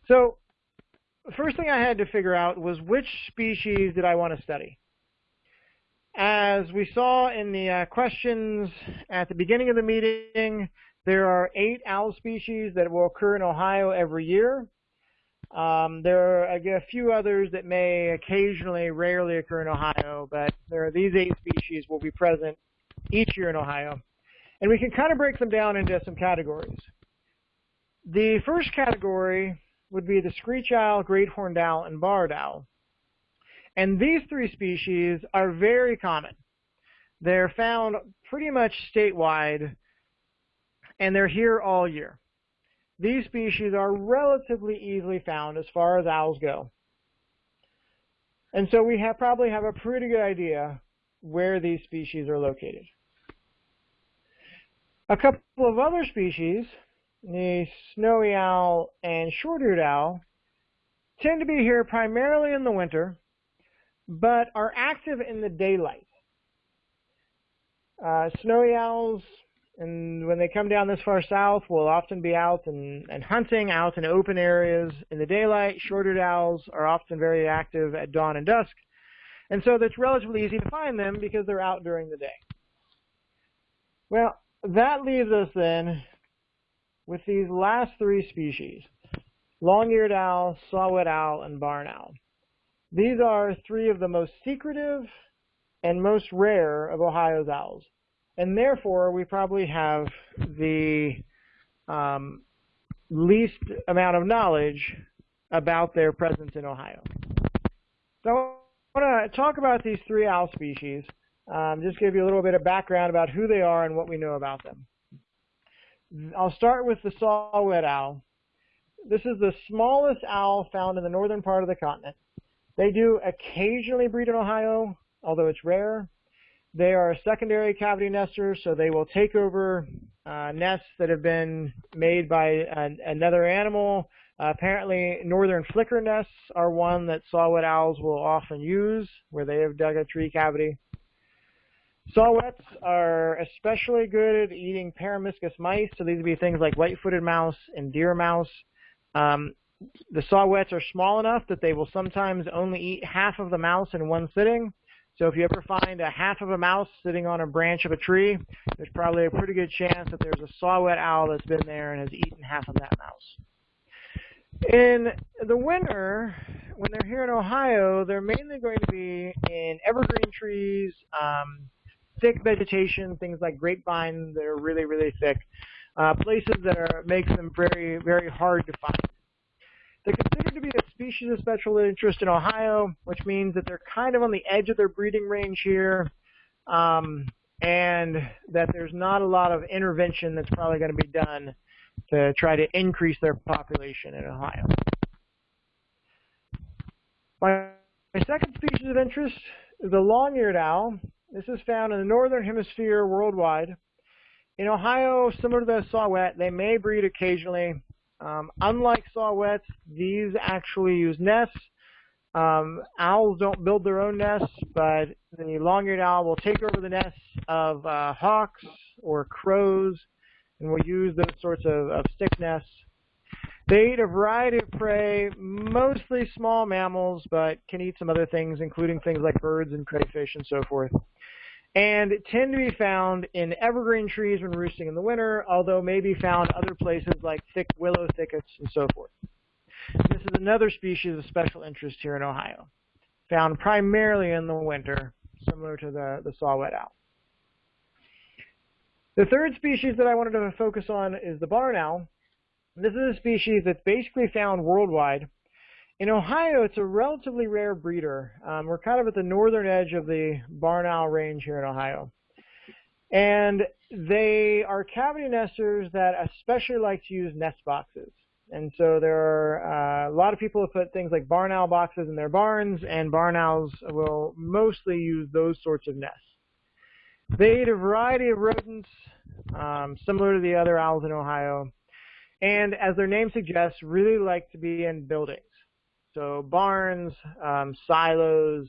So the first thing I had to figure out was which species did I want to study. As we saw in the uh, questions at the beginning of the meeting, there are eight owl species that will occur in Ohio every year. Um, there are a few others that may occasionally, rarely occur in Ohio, but there are these eight species will be present each year in Ohio. And we can kind of break them down into some categories. The first category would be the screech owl, great horned owl, and barred owl. And these three species are very common. They're found pretty much statewide and they're here all year. These species are relatively easily found as far as owls go. And so we have, probably have a pretty good idea where these species are located. A couple of other species, the snowy owl and short-eared owl, tend to be here primarily in the winter, but are active in the daylight. Uh, snowy owls and when they come down this far south, we'll often be out and, and hunting out in open areas in the daylight. Short-eared owls are often very active at dawn and dusk. And so it's relatively easy to find them because they're out during the day. Well, that leaves us then with these last three species, long-eared owl, saw-whet owl, and barn owl. These are three of the most secretive and most rare of Ohio's owls and therefore we probably have the um, least amount of knowledge about their presence in Ohio. So I want to talk about these three owl species, um, just give you a little bit of background about who they are and what we know about them. I'll start with the saw-whet owl. This is the smallest owl found in the northern part of the continent. They do occasionally breed in Ohio, although it's rare. They are secondary cavity nesters, so they will take over uh, nests that have been made by an, another animal. Uh, apparently, northern flicker nests are one that saw-whet owls will often use, where they have dug a tree cavity. Saw-whets are especially good at eating peromyscus mice, so these would be things like white-footed mouse and deer mouse. Um, the saw-whets are small enough that they will sometimes only eat half of the mouse in one sitting. So if you ever find a half of a mouse sitting on a branch of a tree, there's probably a pretty good chance that there's a saw-whet owl that's been there and has eaten half of that mouse. In the winter, when they're here in Ohio, they're mainly going to be in evergreen trees, um, thick vegetation, things like grapevine that are really, really thick, uh, places that are makes them very, very hard to find. Considered to be a species of special interest in Ohio, which means that they're kind of on the edge of their breeding range here, um, and that there's not a lot of intervention that's probably going to be done to try to increase their population in Ohio. My, my second species of interest is the long-eared owl. This is found in the northern hemisphere worldwide. In Ohio, similar to the saw-whet, they may breed occasionally um, unlike saw-whets, these actually use nests. Um, owls don't build their own nests, but the long-eared owl will take over the nests of uh, hawks or crows and will use those sorts of, of stick nests. They eat a variety of prey, mostly small mammals, but can eat some other things, including things like birds and crayfish and so forth and tend to be found in evergreen trees when roosting in the winter, although may be found other places like thick willow thickets and so forth. This is another species of special interest here in Ohio, found primarily in the winter, similar to the, the saw-whet owl. The third species that I wanted to focus on is the barn owl. This is a species that's basically found worldwide. In Ohio, it's a relatively rare breeder. Um, we're kind of at the northern edge of the barn owl range here in Ohio. And they are cavity nesters that especially like to use nest boxes. And so there are uh, a lot of people who put things like barn owl boxes in their barns, and barn owls will mostly use those sorts of nests. They eat a variety of rodents, um, similar to the other owls in Ohio, and as their name suggests, really like to be in buildings. So barns, um, silos,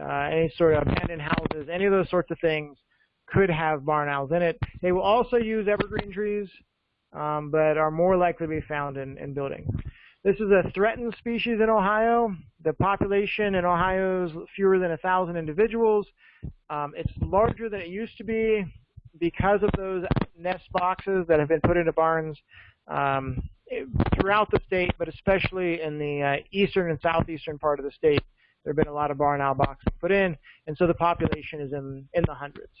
uh, any sort of abandoned houses, any of those sorts of things could have barn owls in it. They will also use evergreen trees, um, but are more likely to be found in, in buildings. This is a threatened species in Ohio. The population in Ohio is fewer than a thousand individuals. Um, it's larger than it used to be because of those nest boxes that have been put into barns um, throughout the state, but especially in the uh, eastern and southeastern part of the state. There have been a lot of barn owl boxes put in, and so the population is in, in the hundreds.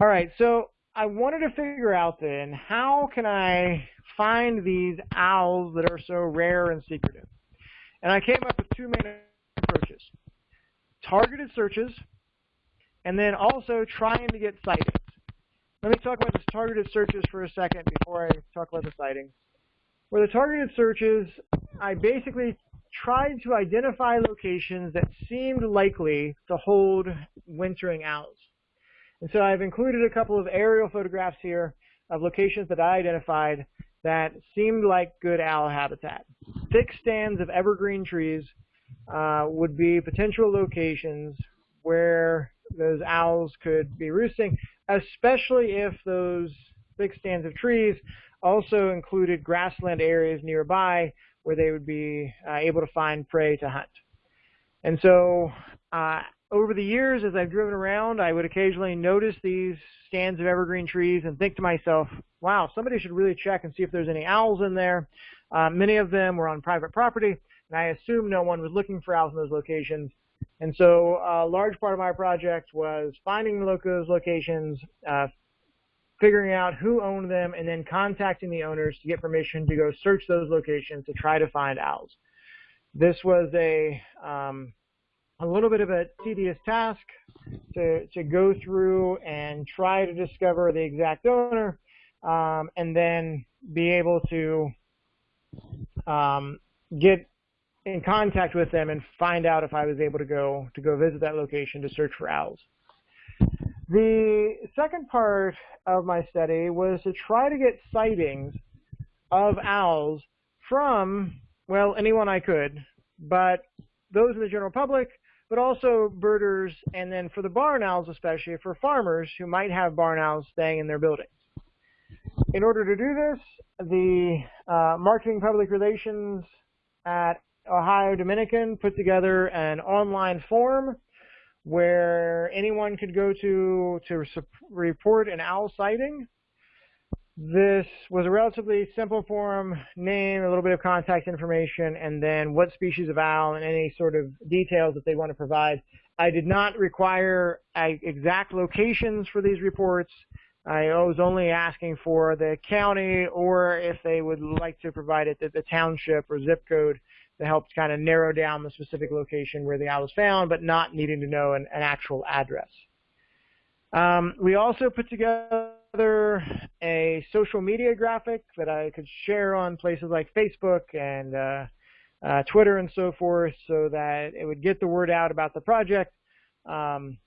All right, so I wanted to figure out then, how can I find these owls that are so rare and secretive? And I came up with two main approaches. Targeted searches, and then also trying to get sightings. Let me talk about the targeted searches for a second before I talk about the sightings. For the targeted searches, I basically tried to identify locations that seemed likely to hold wintering owls. And so I've included a couple of aerial photographs here of locations that I identified that seemed like good owl habitat. Thick stands of evergreen trees uh, would be potential locations where those owls could be roosting, especially if those thick stands of trees also included grassland areas nearby where they would be uh, able to find prey to hunt. And so uh, over the years, as I've driven around, I would occasionally notice these stands of evergreen trees and think to myself, wow, somebody should really check and see if there's any owls in there. Uh, many of them were on private property, and I assumed no one was looking for owls in those locations. And so a large part of my project was finding those locations, uh, figuring out who owned them, and then contacting the owners to get permission to go search those locations to try to find owls. This was a um, a little bit of a tedious task to, to go through and try to discover the exact owner um, and then be able to um, get in contact with them and find out if I was able to go to go visit that location to search for owls. The second part of my study was to try to get sightings of owls from, well, anyone I could, but those in the general public but also birders, and then for the barn owls especially, for farmers who might have barn owls staying in their buildings. In order to do this, the uh, marketing public relations at Ohio Dominican put together an online form where anyone could go to to report an owl sighting this was a relatively simple form, name, a little bit of contact information, and then what species of owl and any sort of details that they want to provide. I did not require exact locations for these reports. I was only asking for the county or if they would like to provide it, the township or zip code to helped kind of narrow down the specific location where the owl was found, but not needing to know an, an actual address. Um, we also put together together a social media graphic that I could share on places like Facebook and uh, uh, Twitter and so forth so that it would get the word out about the project um,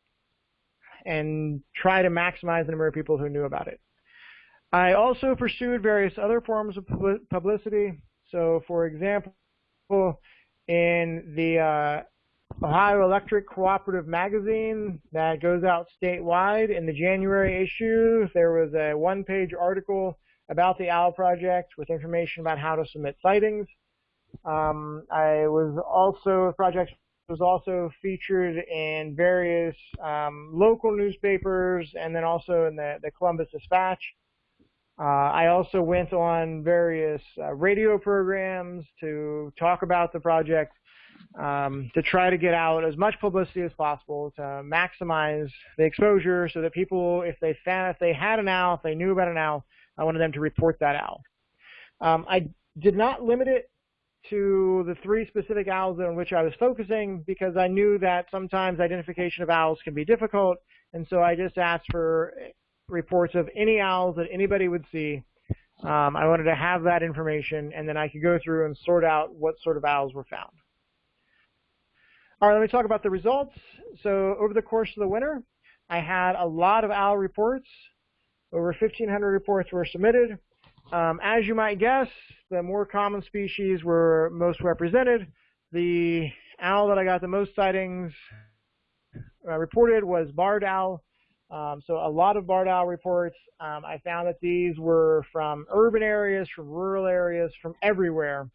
and try to maximize the number of people who knew about it. I also pursued various other forms of publicity. So, for example, in the uh, Ohio Electric Cooperative Magazine that goes out statewide. In the January issue, there was a one-page article about the OWL project with information about how to submit sightings. Um, I was also, the project was also featured in various um, local newspapers and then also in the, the Columbus Dispatch. Uh, I also went on various uh, radio programs to talk about the project um, to try to get out as much publicity as possible to maximize the exposure so that people, if they found, if they had an owl, if they knew about an owl, I wanted them to report that owl. Um, I did not limit it to the three specific owls on which I was focusing because I knew that sometimes identification of owls can be difficult, and so I just asked for reports of any owls that anybody would see. Um, I wanted to have that information, and then I could go through and sort out what sort of owls were found. All right, let me talk about the results. So over the course of the winter, I had a lot of owl reports. Over 1,500 reports were submitted. Um, as you might guess, the more common species were most represented. The owl that I got the most sightings uh, reported was barred owl. Um, so a lot of barred owl reports. Um, I found that these were from urban areas, from rural areas, from everywhere.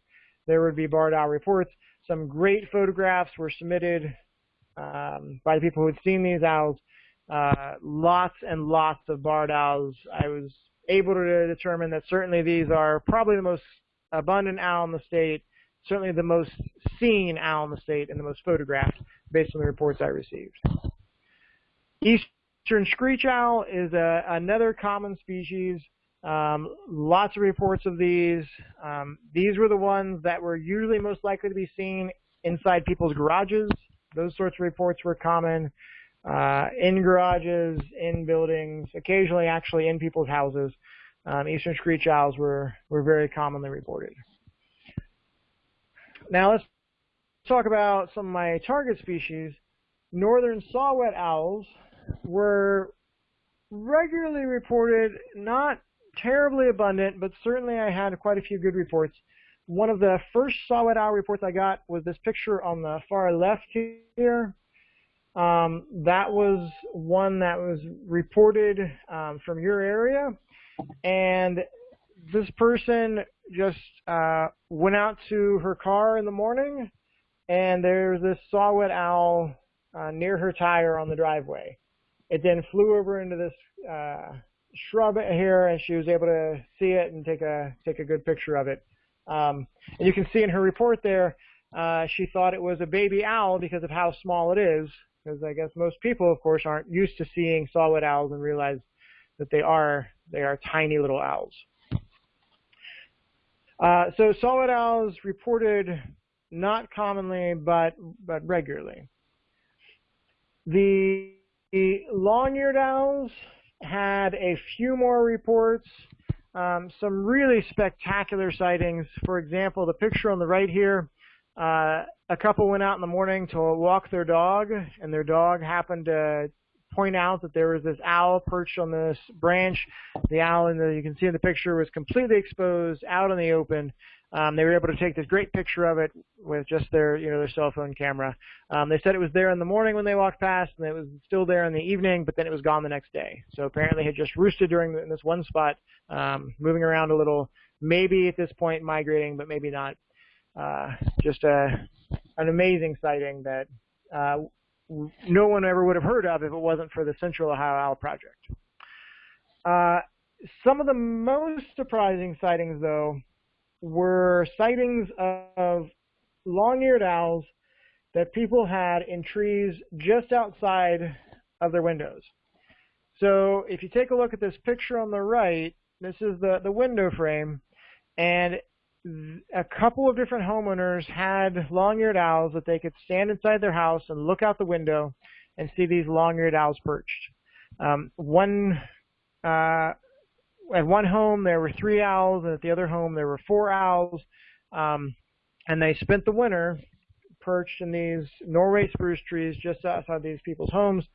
There would be barred owl reports. Some great photographs were submitted um, by the people who had seen these owls. Uh, lots and lots of barred owls. I was able to determine that certainly these are probably the most abundant owl in the state, certainly the most seen owl in the state and the most photographed based on the reports I received. Eastern screech owl is a, another common species. Um, lots of reports of these. Um, these were the ones that were usually most likely to be seen inside people's garages. Those sorts of reports were common uh, in garages, in buildings, occasionally actually in people's houses. Um, eastern screech owls were, were very commonly reported. Now let's talk about some of my target species. Northern saw-whet owls were regularly reported, not terribly abundant, but certainly I had quite a few good reports. One of the first saw-whet owl reports I got was this picture on the far left here. Um, that was one that was reported um, from your area, and this person just uh, went out to her car in the morning, and there's this saw-whet owl uh, near her tire on the driveway. It then flew over into this uh, shrub here, and she was able to see it and take a take a good picture of it. Um, and you can see in her report there, uh, she thought it was a baby owl because of how small it is because I guess most people, of course, aren't used to seeing saw-whet owls and realize that they are they are tiny little owls. Uh, so saw-whet owls reported not commonly but but regularly. The, the long-eared owls had a few more reports, um, some really spectacular sightings. For example, the picture on the right here uh, a couple went out in the morning to walk their dog, and their dog happened to point out that there was this owl perched on this branch. The owl, in the, you can see in the picture, was completely exposed, out in the open. Um, they were able to take this great picture of it with just their, you know, their cell phone camera. Um, they said it was there in the morning when they walked past, and it was still there in the evening, but then it was gone the next day. So apparently, it had just roosted during the, in this one spot, um, moving around a little. Maybe at this point migrating, but maybe not uh, just a, an amazing sighting that uh, no one ever would have heard of if it wasn't for the Central Ohio Owl Project. Uh, some of the most surprising sightings, though, were sightings of long-eared owls that people had in trees just outside of their windows. So if you take a look at this picture on the right, this is the, the window frame, and a couple of different homeowners had long-eared owls that they could stand inside their house and look out the window and see these long-eared owls perched. Um, one uh, at one home there were three owls, and at the other home there were four owls, um, and they spent the winter perched in these Norway spruce trees just outside these people's homes.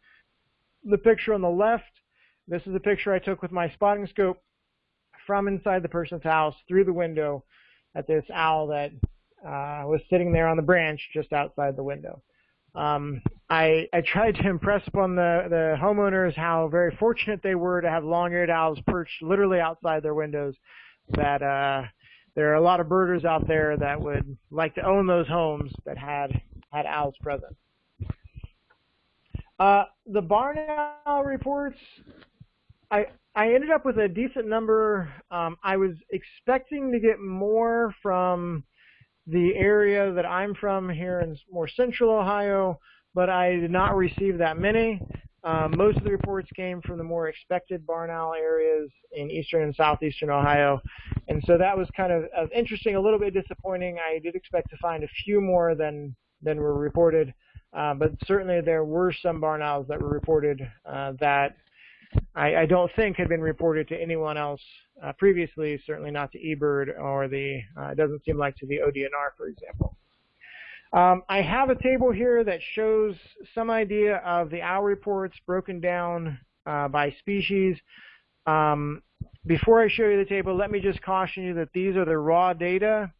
The picture on the left, this is a picture I took with my spotting scope from inside the person's house through the window at this owl that uh, was sitting there on the branch just outside the window. Um, I, I tried to impress upon the, the homeowners how very fortunate they were to have long-eared owls perched literally outside their windows. That uh, there are a lot of birders out there that would like to own those homes that had had owls present. Uh, the barn owl reports, I I ended up with a decent number. Um, I was expecting to get more from the area that I'm from here in more central Ohio, but I did not receive that many. Um, most of the reports came from the more expected barn owl areas in eastern and southeastern Ohio. And so that was kind of, of interesting, a little bit disappointing. I did expect to find a few more than than were reported, uh, but certainly there were some barn owls that were reported uh, that I, I, don't think had been reported to anyone else uh, previously, certainly not to eBird or the, uh, it doesn't seem like to the ODNR, for example. Um, I have a table here that shows some idea of the owl reports broken down uh, by species. Um, before I show you the table, let me just caution you that these are the raw data.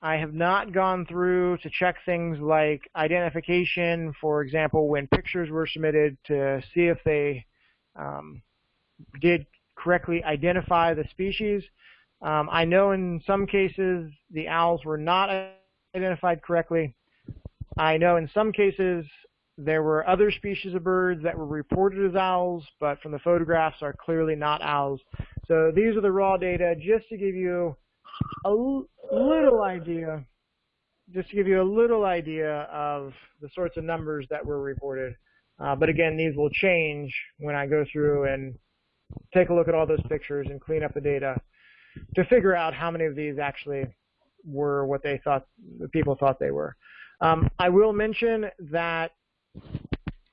I have not gone through to check things like identification, for example, when pictures were submitted to see if they um, did correctly identify the species. Um, I know in some cases the owls were not identified correctly. I know in some cases there were other species of birds that were reported as owls, but from the photographs are clearly not owls. So these are the raw data just to give you a little idea, just to give you a little idea of the sorts of numbers that were reported. Uh, but again, these will change when I go through and take a look at all those pictures and clean up the data to figure out how many of these actually were what they thought the people thought they were. Um, I will mention that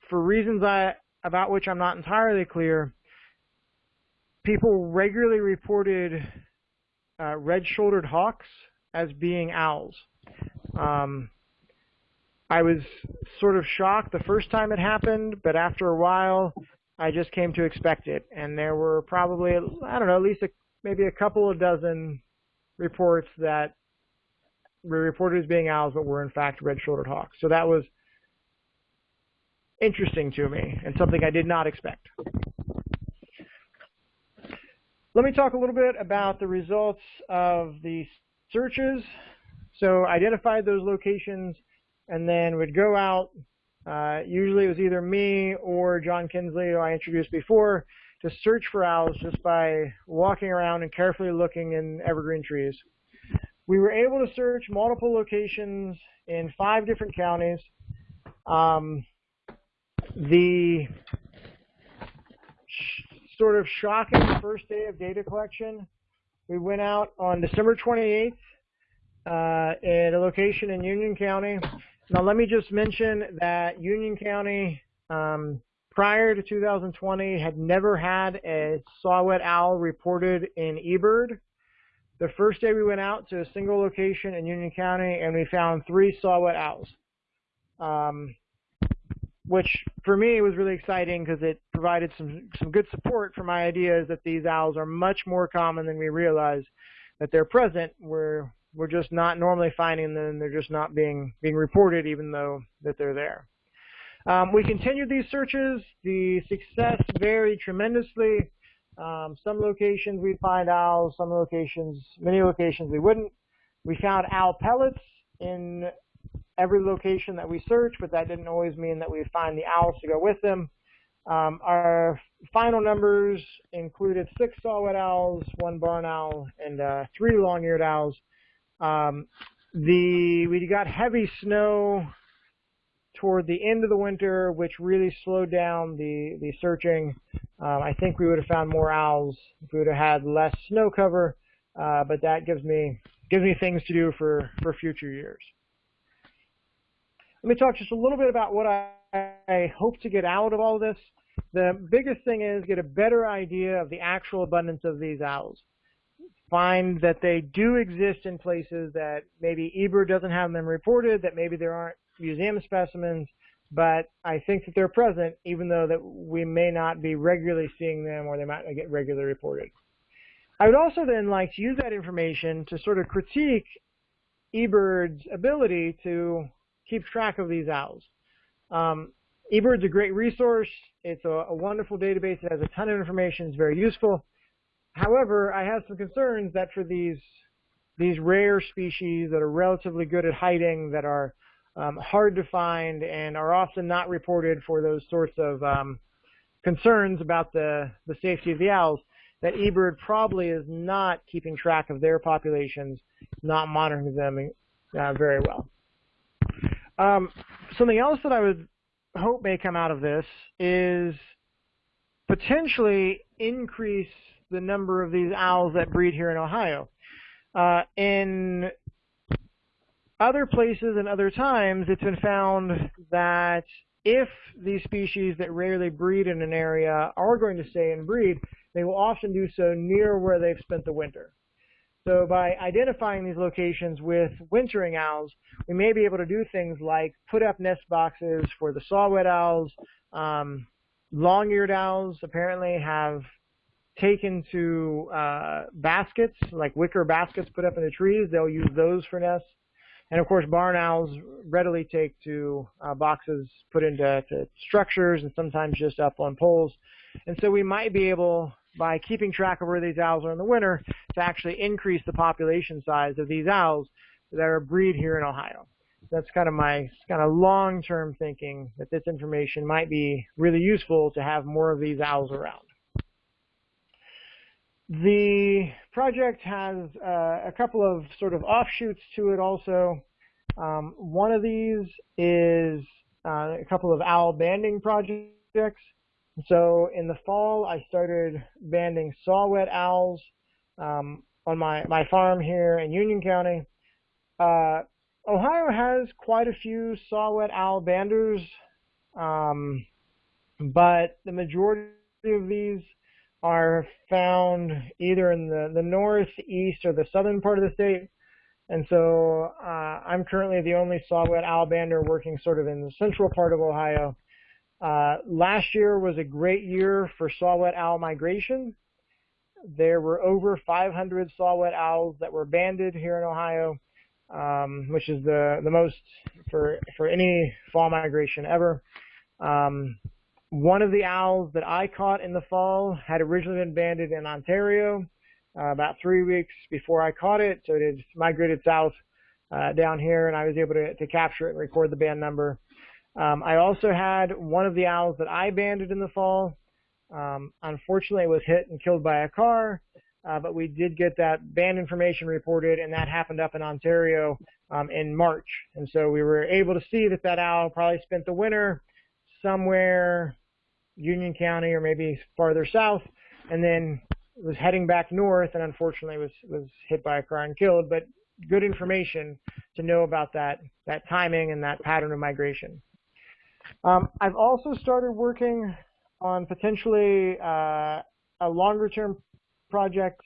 for reasons I, about which I'm not entirely clear, people regularly reported uh, red-shouldered hawks as being owls. Um, I was sort of shocked the first time it happened, but after a while, I just came to expect it. And there were probably, I don't know, at least a, maybe a couple of dozen reports that were reported as being owls, but were in fact red-shouldered hawks. So that was interesting to me and something I did not expect. Let me talk a little bit about the results of the searches. So identified those locations and then would go out. Uh, usually it was either me or John Kinsley, who I introduced before, to search for owls just by walking around and carefully looking in evergreen trees. We were able to search multiple locations in five different counties. Um, the sort of shocking first day of data collection, we went out on December 28th uh, at a location in Union County now, let me just mention that Union County, um, prior to 2020, had never had a saw-whet owl reported in eBird. The first day we went out to a single location in Union County, and we found three saw-whet owls, um, which for me was really exciting because it provided some some good support for my ideas that these owls are much more common than we realize that they're present. Where we're just not normally finding them. They're just not being being reported, even though that they're there. Um, we continued these searches. The success varied tremendously. Um, some locations we'd find owls, some locations, many locations we wouldn't. We found owl pellets in every location that we searched, but that didn't always mean that we'd find the owls to go with them. Um, our final numbers included six saw-whet owls, one barn owl, and uh, three long-eared owls. Um, the we got heavy snow toward the end of the winter, which really slowed down the the searching. Um, I think we would have found more owls if we would have had less snow cover, uh, but that gives me gives me things to do for for future years. Let me talk just a little bit about what I, I hope to get out of all this. The biggest thing is get a better idea of the actual abundance of these owls find that they do exist in places that maybe eBird doesn't have them reported, that maybe there aren't museum specimens, but I think that they're present even though that we may not be regularly seeing them or they might not get regularly reported. I would also then like to use that information to sort of critique eBird's ability to keep track of these owls. Um, eBird's a great resource. It's a, a wonderful database. It has a ton of information. It's very useful. However, I have some concerns that for these these rare species that are relatively good at hiding, that are um, hard to find, and are often not reported for those sorts of um, concerns about the, the safety of the owls, that eBird probably is not keeping track of their populations, not monitoring them uh, very well. Um, something else that I would hope may come out of this is potentially increase the number of these owls that breed here in Ohio. Uh, in other places and other times, it's been found that if these species that rarely breed in an area are going to stay and breed, they will often do so near where they've spent the winter. So by identifying these locations with wintering owls, we may be able to do things like put up nest boxes for the saw-whet owls. Um, long-eared owls apparently have taken to uh, baskets, like wicker baskets put up in the trees. They'll use those for nests. And of course, barn owls readily take to uh, boxes put into structures and sometimes just up on poles. And so we might be able by keeping track of where these owls are in the winter to actually increase the population size of these owls that are breed here in Ohio. That's kind of my kind of long-term thinking that this information might be really useful to have more of these owls around. The project has uh, a couple of sort of offshoots to it also. Um, one of these is uh, a couple of owl banding projects. So in the fall, I started banding saw-whet owls um, on my, my farm here in Union County. Uh, Ohio has quite a few saw-whet owl banders, um, but the majority of these are found either in the, the north, east, or the southern part of the state. And so uh, I'm currently the only saw-whet owl bander working sort of in the central part of Ohio. Uh, last year was a great year for saw-whet owl migration. There were over 500 saw-whet owls that were banded here in Ohio, um, which is the, the most for, for any fall migration ever. Um, one of the owls that I caught in the fall had originally been banded in Ontario uh, about three weeks before I caught it, so it had migrated south uh, down here, and I was able to, to capture it and record the band number. Um, I also had one of the owls that I banded in the fall. Um, unfortunately, it was hit and killed by a car, uh, but we did get that band information reported, and that happened up in Ontario um, in March. And so we were able to see that that owl probably spent the winter somewhere Union County or maybe farther south, and then was heading back north, and unfortunately was was hit by a car and killed. But good information to know about that that timing and that pattern of migration. Um, I've also started working on potentially uh, a longer term project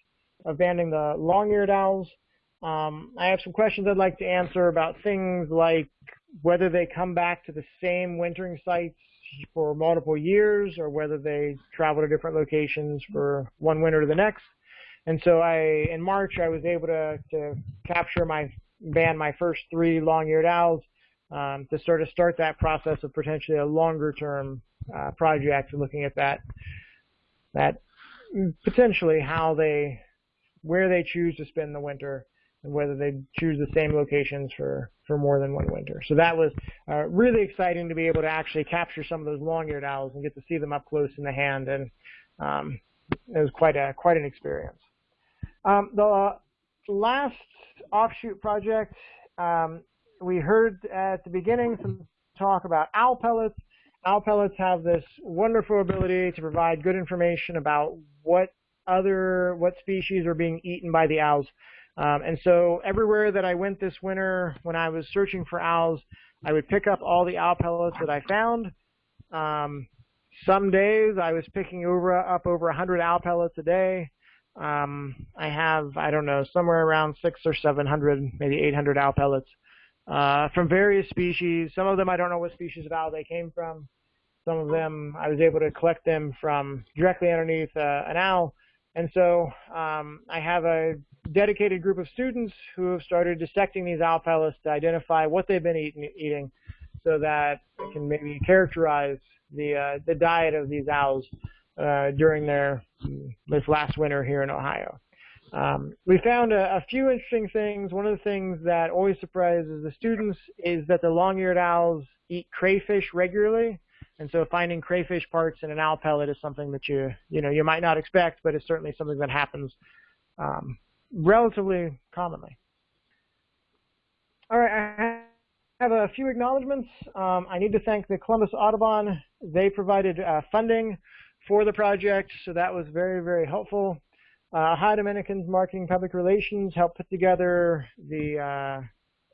of banding the long-eared owls. Um, I have some questions I'd like to answer about things like whether they come back to the same wintering sites for multiple years or whether they travel to different locations for one winter to the next. And so I, in March, I was able to, to capture my, band my first three long-eared owls um, to sort of start that process of potentially a longer term uh, project, looking at that that potentially how they where they choose to spend the winter whether they choose the same locations for for more than one winter. So that was uh, really exciting to be able to actually capture some of those long-eared owls and get to see them up close in the hand, and um, it was quite a quite an experience. Um, the last offshoot project um, we heard at the beginning some talk about owl pellets. Owl pellets have this wonderful ability to provide good information about what other what species are being eaten by the owls. Um, and so everywhere that I went this winter, when I was searching for owls, I would pick up all the owl pellets that I found. Um, some days I was picking over up over 100 owl pellets a day. Um, I have I don't know somewhere around six or 700, maybe 800 owl pellets uh, from various species. Some of them I don't know what species of owl they came from. Some of them I was able to collect them from directly underneath uh, an owl. And so um, I have a dedicated group of students who have started dissecting these owl pellets to identify what they've been eating, eating so that they can maybe characterize the, uh, the diet of these owls uh, during their this last winter here in Ohio. Um, we found a, a, few interesting things. One of the things that always surprises the students is that the long-eared owls eat crayfish regularly. And so finding crayfish parts in an owl pellet is something that you, you know, you might not expect, but it's certainly something that happens um, relatively commonly. All right, I have a few acknowledgments. Um, I need to thank the Columbus Audubon. They provided uh, funding for the project, so that was very, very helpful. Uh, Ohio Dominicans Marketing Public Relations helped put together the uh,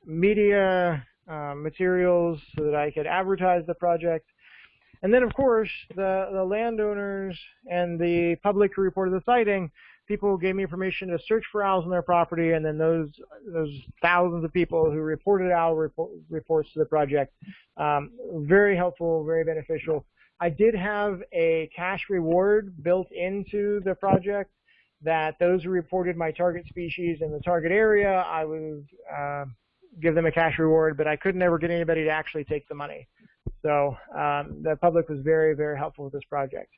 media uh, materials so that I could advertise the project. And then, of course, the, the landowners and the public who reported the sighting, people gave me permission to search for owls on their property, and then those those thousands of people who reported owl report, reports to the project, um, very helpful, very beneficial. I did have a cash reward built into the project that those who reported my target species in the target area, I would uh, give them a cash reward, but I could never get anybody to actually take the money. So um, the public was very, very helpful with this project.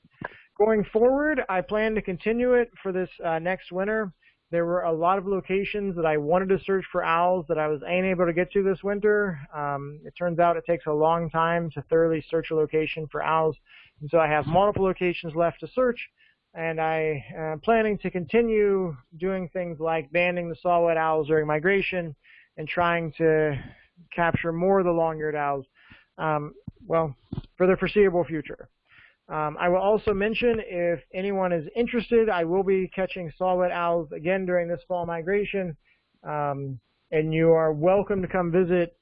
Going forward, I plan to continue it for this uh, next winter. There were a lot of locations that I wanted to search for owls that I was unable to get to this winter. Um, it turns out it takes a long time to thoroughly search a location for owls. And so I have multiple locations left to search, and I am planning to continue doing things like banding the saw-whet owls during migration and trying to capture more of the long-eared owls, um, well, for the foreseeable future. Um, I will also mention if anyone is interested, I will be catching saw-whet owls again during this fall migration, um, and you are welcome to come visit.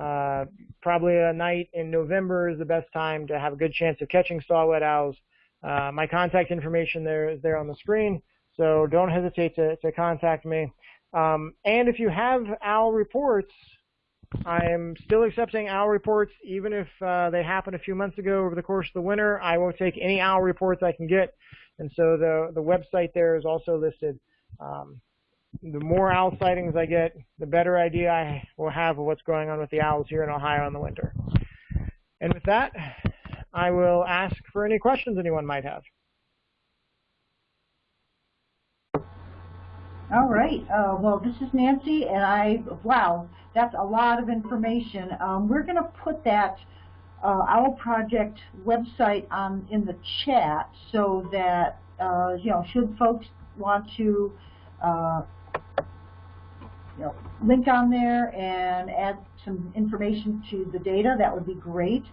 Uh, probably a night in November is the best time to have a good chance of catching saw-whet owls. Uh, my contact information there is there on the screen, so don't hesitate to, to contact me. Um, and if you have owl reports, I am still accepting owl reports, even if uh, they happened a few months ago over the course of the winter. I will take any owl reports I can get, and so the the website there is also listed. Um, the more owl sightings I get, the better idea I will have of what's going on with the owls here in Ohio in the winter. And with that, I will ask for any questions anyone might have.
All right. Uh, well, this is Nancy, and I, wow, that's a lot of information. Um, we're going to put that uh, Owl Project website on in the chat so that, uh, you know, should folks want to, uh, you know, link on there and add some information to the data, that would be great.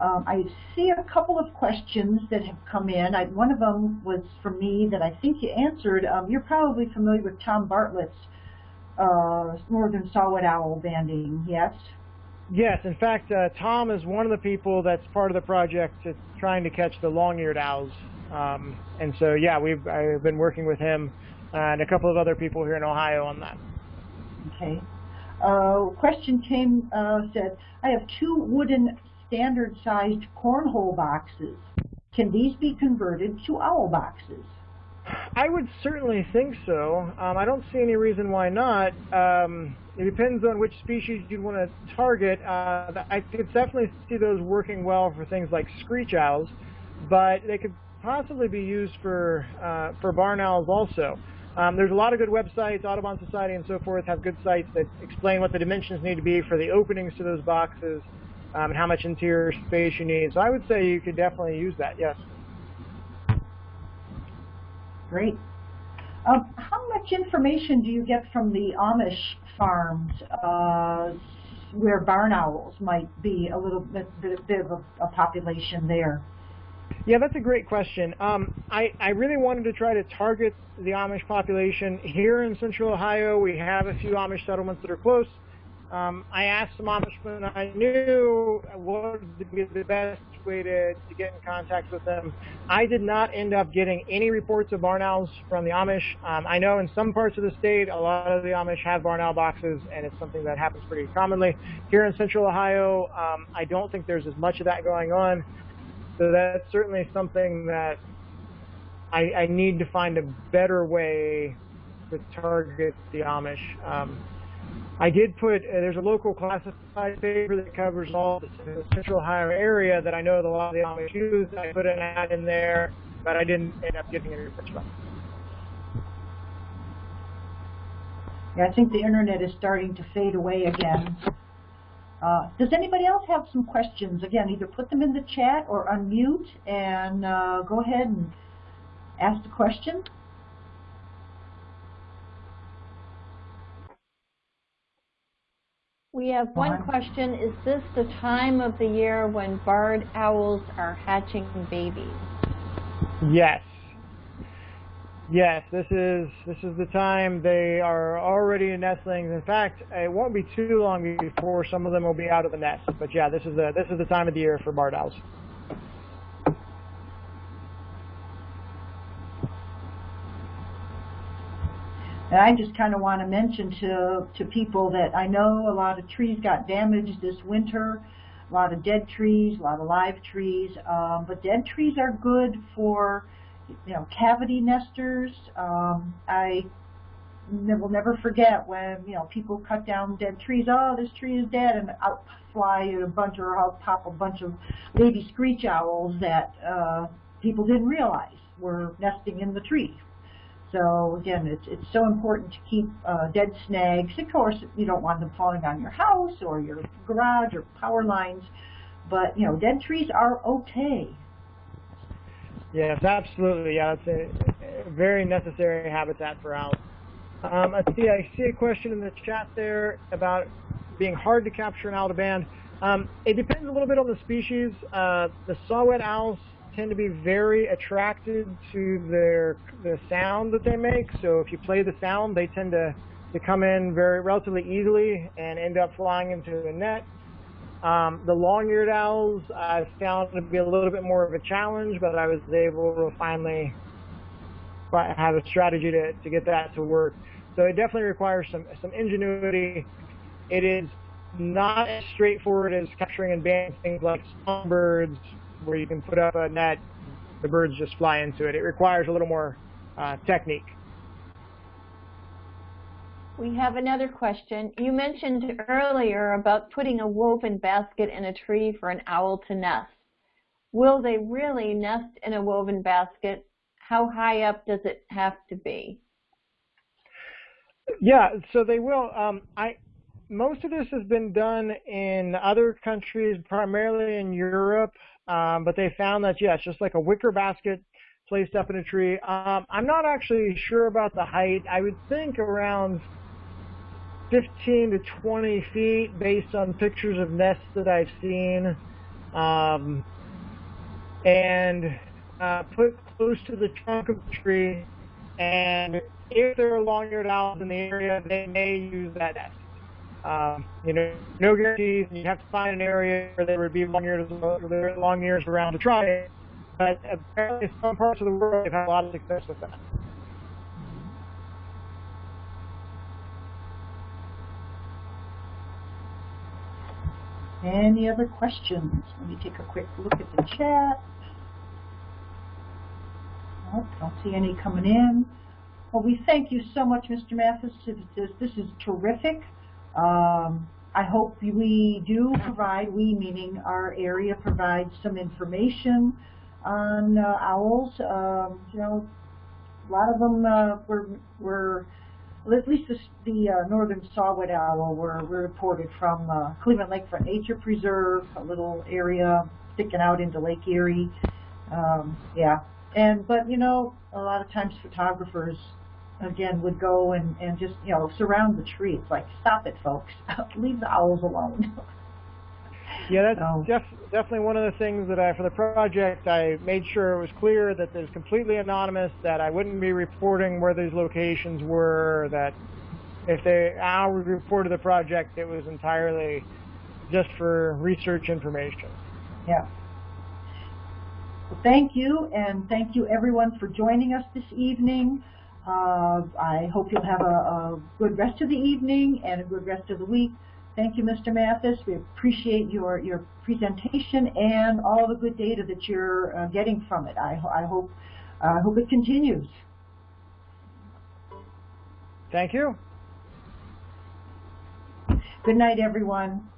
Um, I see a couple of questions that have come in. I, one of them was from me that I think you answered. Um, you're probably familiar with Tom Bartlett's uh, Northern Saw-whet Owl banding, yes?
Yes, in fact, uh, Tom is one of the people that's part of the project that's trying to catch the long-eared owls. Um, and so, yeah, we've I've been working with him and a couple of other people here in Ohio on that.
Okay. Uh, question came, uh, said, I have two wooden standard-sized cornhole boxes. Can these be converted to owl boxes?
I would certainly think so. Um, I don't see any reason why not. Um, it depends on which species you'd want to target. Uh, I could definitely see those working well for things like screech owls, but they could possibly be used for uh, for barn owls also. Um, there's a lot of good websites, Audubon Society and so forth have good sites that explain what the dimensions need to be for the openings to those boxes um, and how much interior space you need. So I would say you could definitely use that, yes.
Great. Um, how much information do you get from the Amish farms uh, where barn owls might be a little bit, bit, of a, a, population there?
Yeah, that's a great question. Um, I, I really wanted to try to target the Amish population. Here in central Ohio, we have a few Amish settlements that are close. Um, I asked some Amishmen I knew what would be the best to, to get in contact with them. I did not end up getting any reports of barn owls from the Amish. Um, I know in some parts of the state, a lot of the Amish have barn owl boxes, and it's something that happens pretty commonly. Here in central Ohio, um, I don't think there's as much of that going on. So that's certainly something that I, I need to find a better way to target the Amish. Um, I did put, uh, there's a local classified paper that covers all the central Ohio area that I know a lot of the Amish use. I put an ad in there, but I didn't end up getting any from
Yeah, I think the internet is starting to fade away again. Uh, does anybody else have some questions? Again, either put them in the chat or unmute and uh, go ahead and ask the question.
We have one question. Is this the time of the year when barred owls are hatching babies?
Yes. Yes, this is this is the time they are already in nestlings. In fact, it won't be too long before some of them will be out of the nest. But yeah, this is the this is the time of the year for barred owls.
And I just kind of want to mention to, to people that I know a lot of trees got damaged this winter, a lot of dead trees, a lot of live trees, um, but dead trees are good for, you know, cavity nesters. Um, I will never forget when, you know, people cut down dead trees, oh, this tree is dead, and out fly a bunch, or out pop a bunch of baby screech owls that uh, people didn't realize were nesting in the tree. So again, it's it's so important to keep uh, dead snags. Of course, you don't want them falling on your house or your garage or power lines, but you know, dead trees are okay.
Yes, absolutely. Yeah, it's a, very necessary habitat for owls. Um, I see. I see a question in the chat there about being hard to capture an owl to band. Um, it depends a little bit on the species. Uh, the saw-whet owls tend to be very attracted to their the sound that they make. So if you play the sound, they tend to to come in very relatively easily and end up flying into a net. Um, the long-eared owls I've found to be a little bit more of a challenge, but I was able to finally have a strategy to, to get that to work. So it definitely requires some some ingenuity. It is not as straightforward as capturing and banding things like songbirds, where you can put up a net, the birds just fly into it. It requires a little more uh, technique.
We have another question. You mentioned earlier about putting a woven basket in a tree for an owl to nest. Will they really nest in a woven basket? How high up does it have to be?
Yeah, so they will. Um, I most of this has been done in other countries, primarily in Europe, um, but they found that yes, just like a wicker basket placed up in a tree. Um, I'm not actually sure about the height. I would think around 15 to 20 feet, based on pictures of nests that I've seen, um, and uh, put close to the trunk of the tree. And if there are long-eared owls in the area, they may use that nest. Um, you know, no guarantees. You have to find an area where there would be long ears, long ears around to try it. But apparently, some parts of the world have had a lot of success with that.
Any other questions? Let me take a quick look at the chat. Nope, don't see any coming in. Well, we thank you so much, Mr. Mathis. This, this is terrific. Um, I hope we do provide, we meaning our area, provides some information on uh, owls. Um, you know, a lot of them uh, were, were at least the, the uh, northern saw-whet owl were, were reported from uh, Cleveland Lakefront Nature Preserve, a little area sticking out into Lake Erie. Um, yeah, and but you know, a lot of times photographers again would go and and just you know surround the tree. It's like stop it, folks, leave the owls alone.
Yeah, that's
So-
def definitely one of the things that I, for the project, I made sure it was clear that it was completely anonymous, that I wouldn't be reporting where these locations were, that if they owl reported the project, it was entirely just for research information.
Yeah. Well, thank you, and thank you everyone for joining us this evening. Uh, I hope you'll have a, a good rest of the evening and a good rest of the week. Thank you, Mr. Mathis. We appreciate your, your presentation and all the good data that you're uh, getting from it. I, I hope I hope it continues.
Thank you.
Good night, everyone.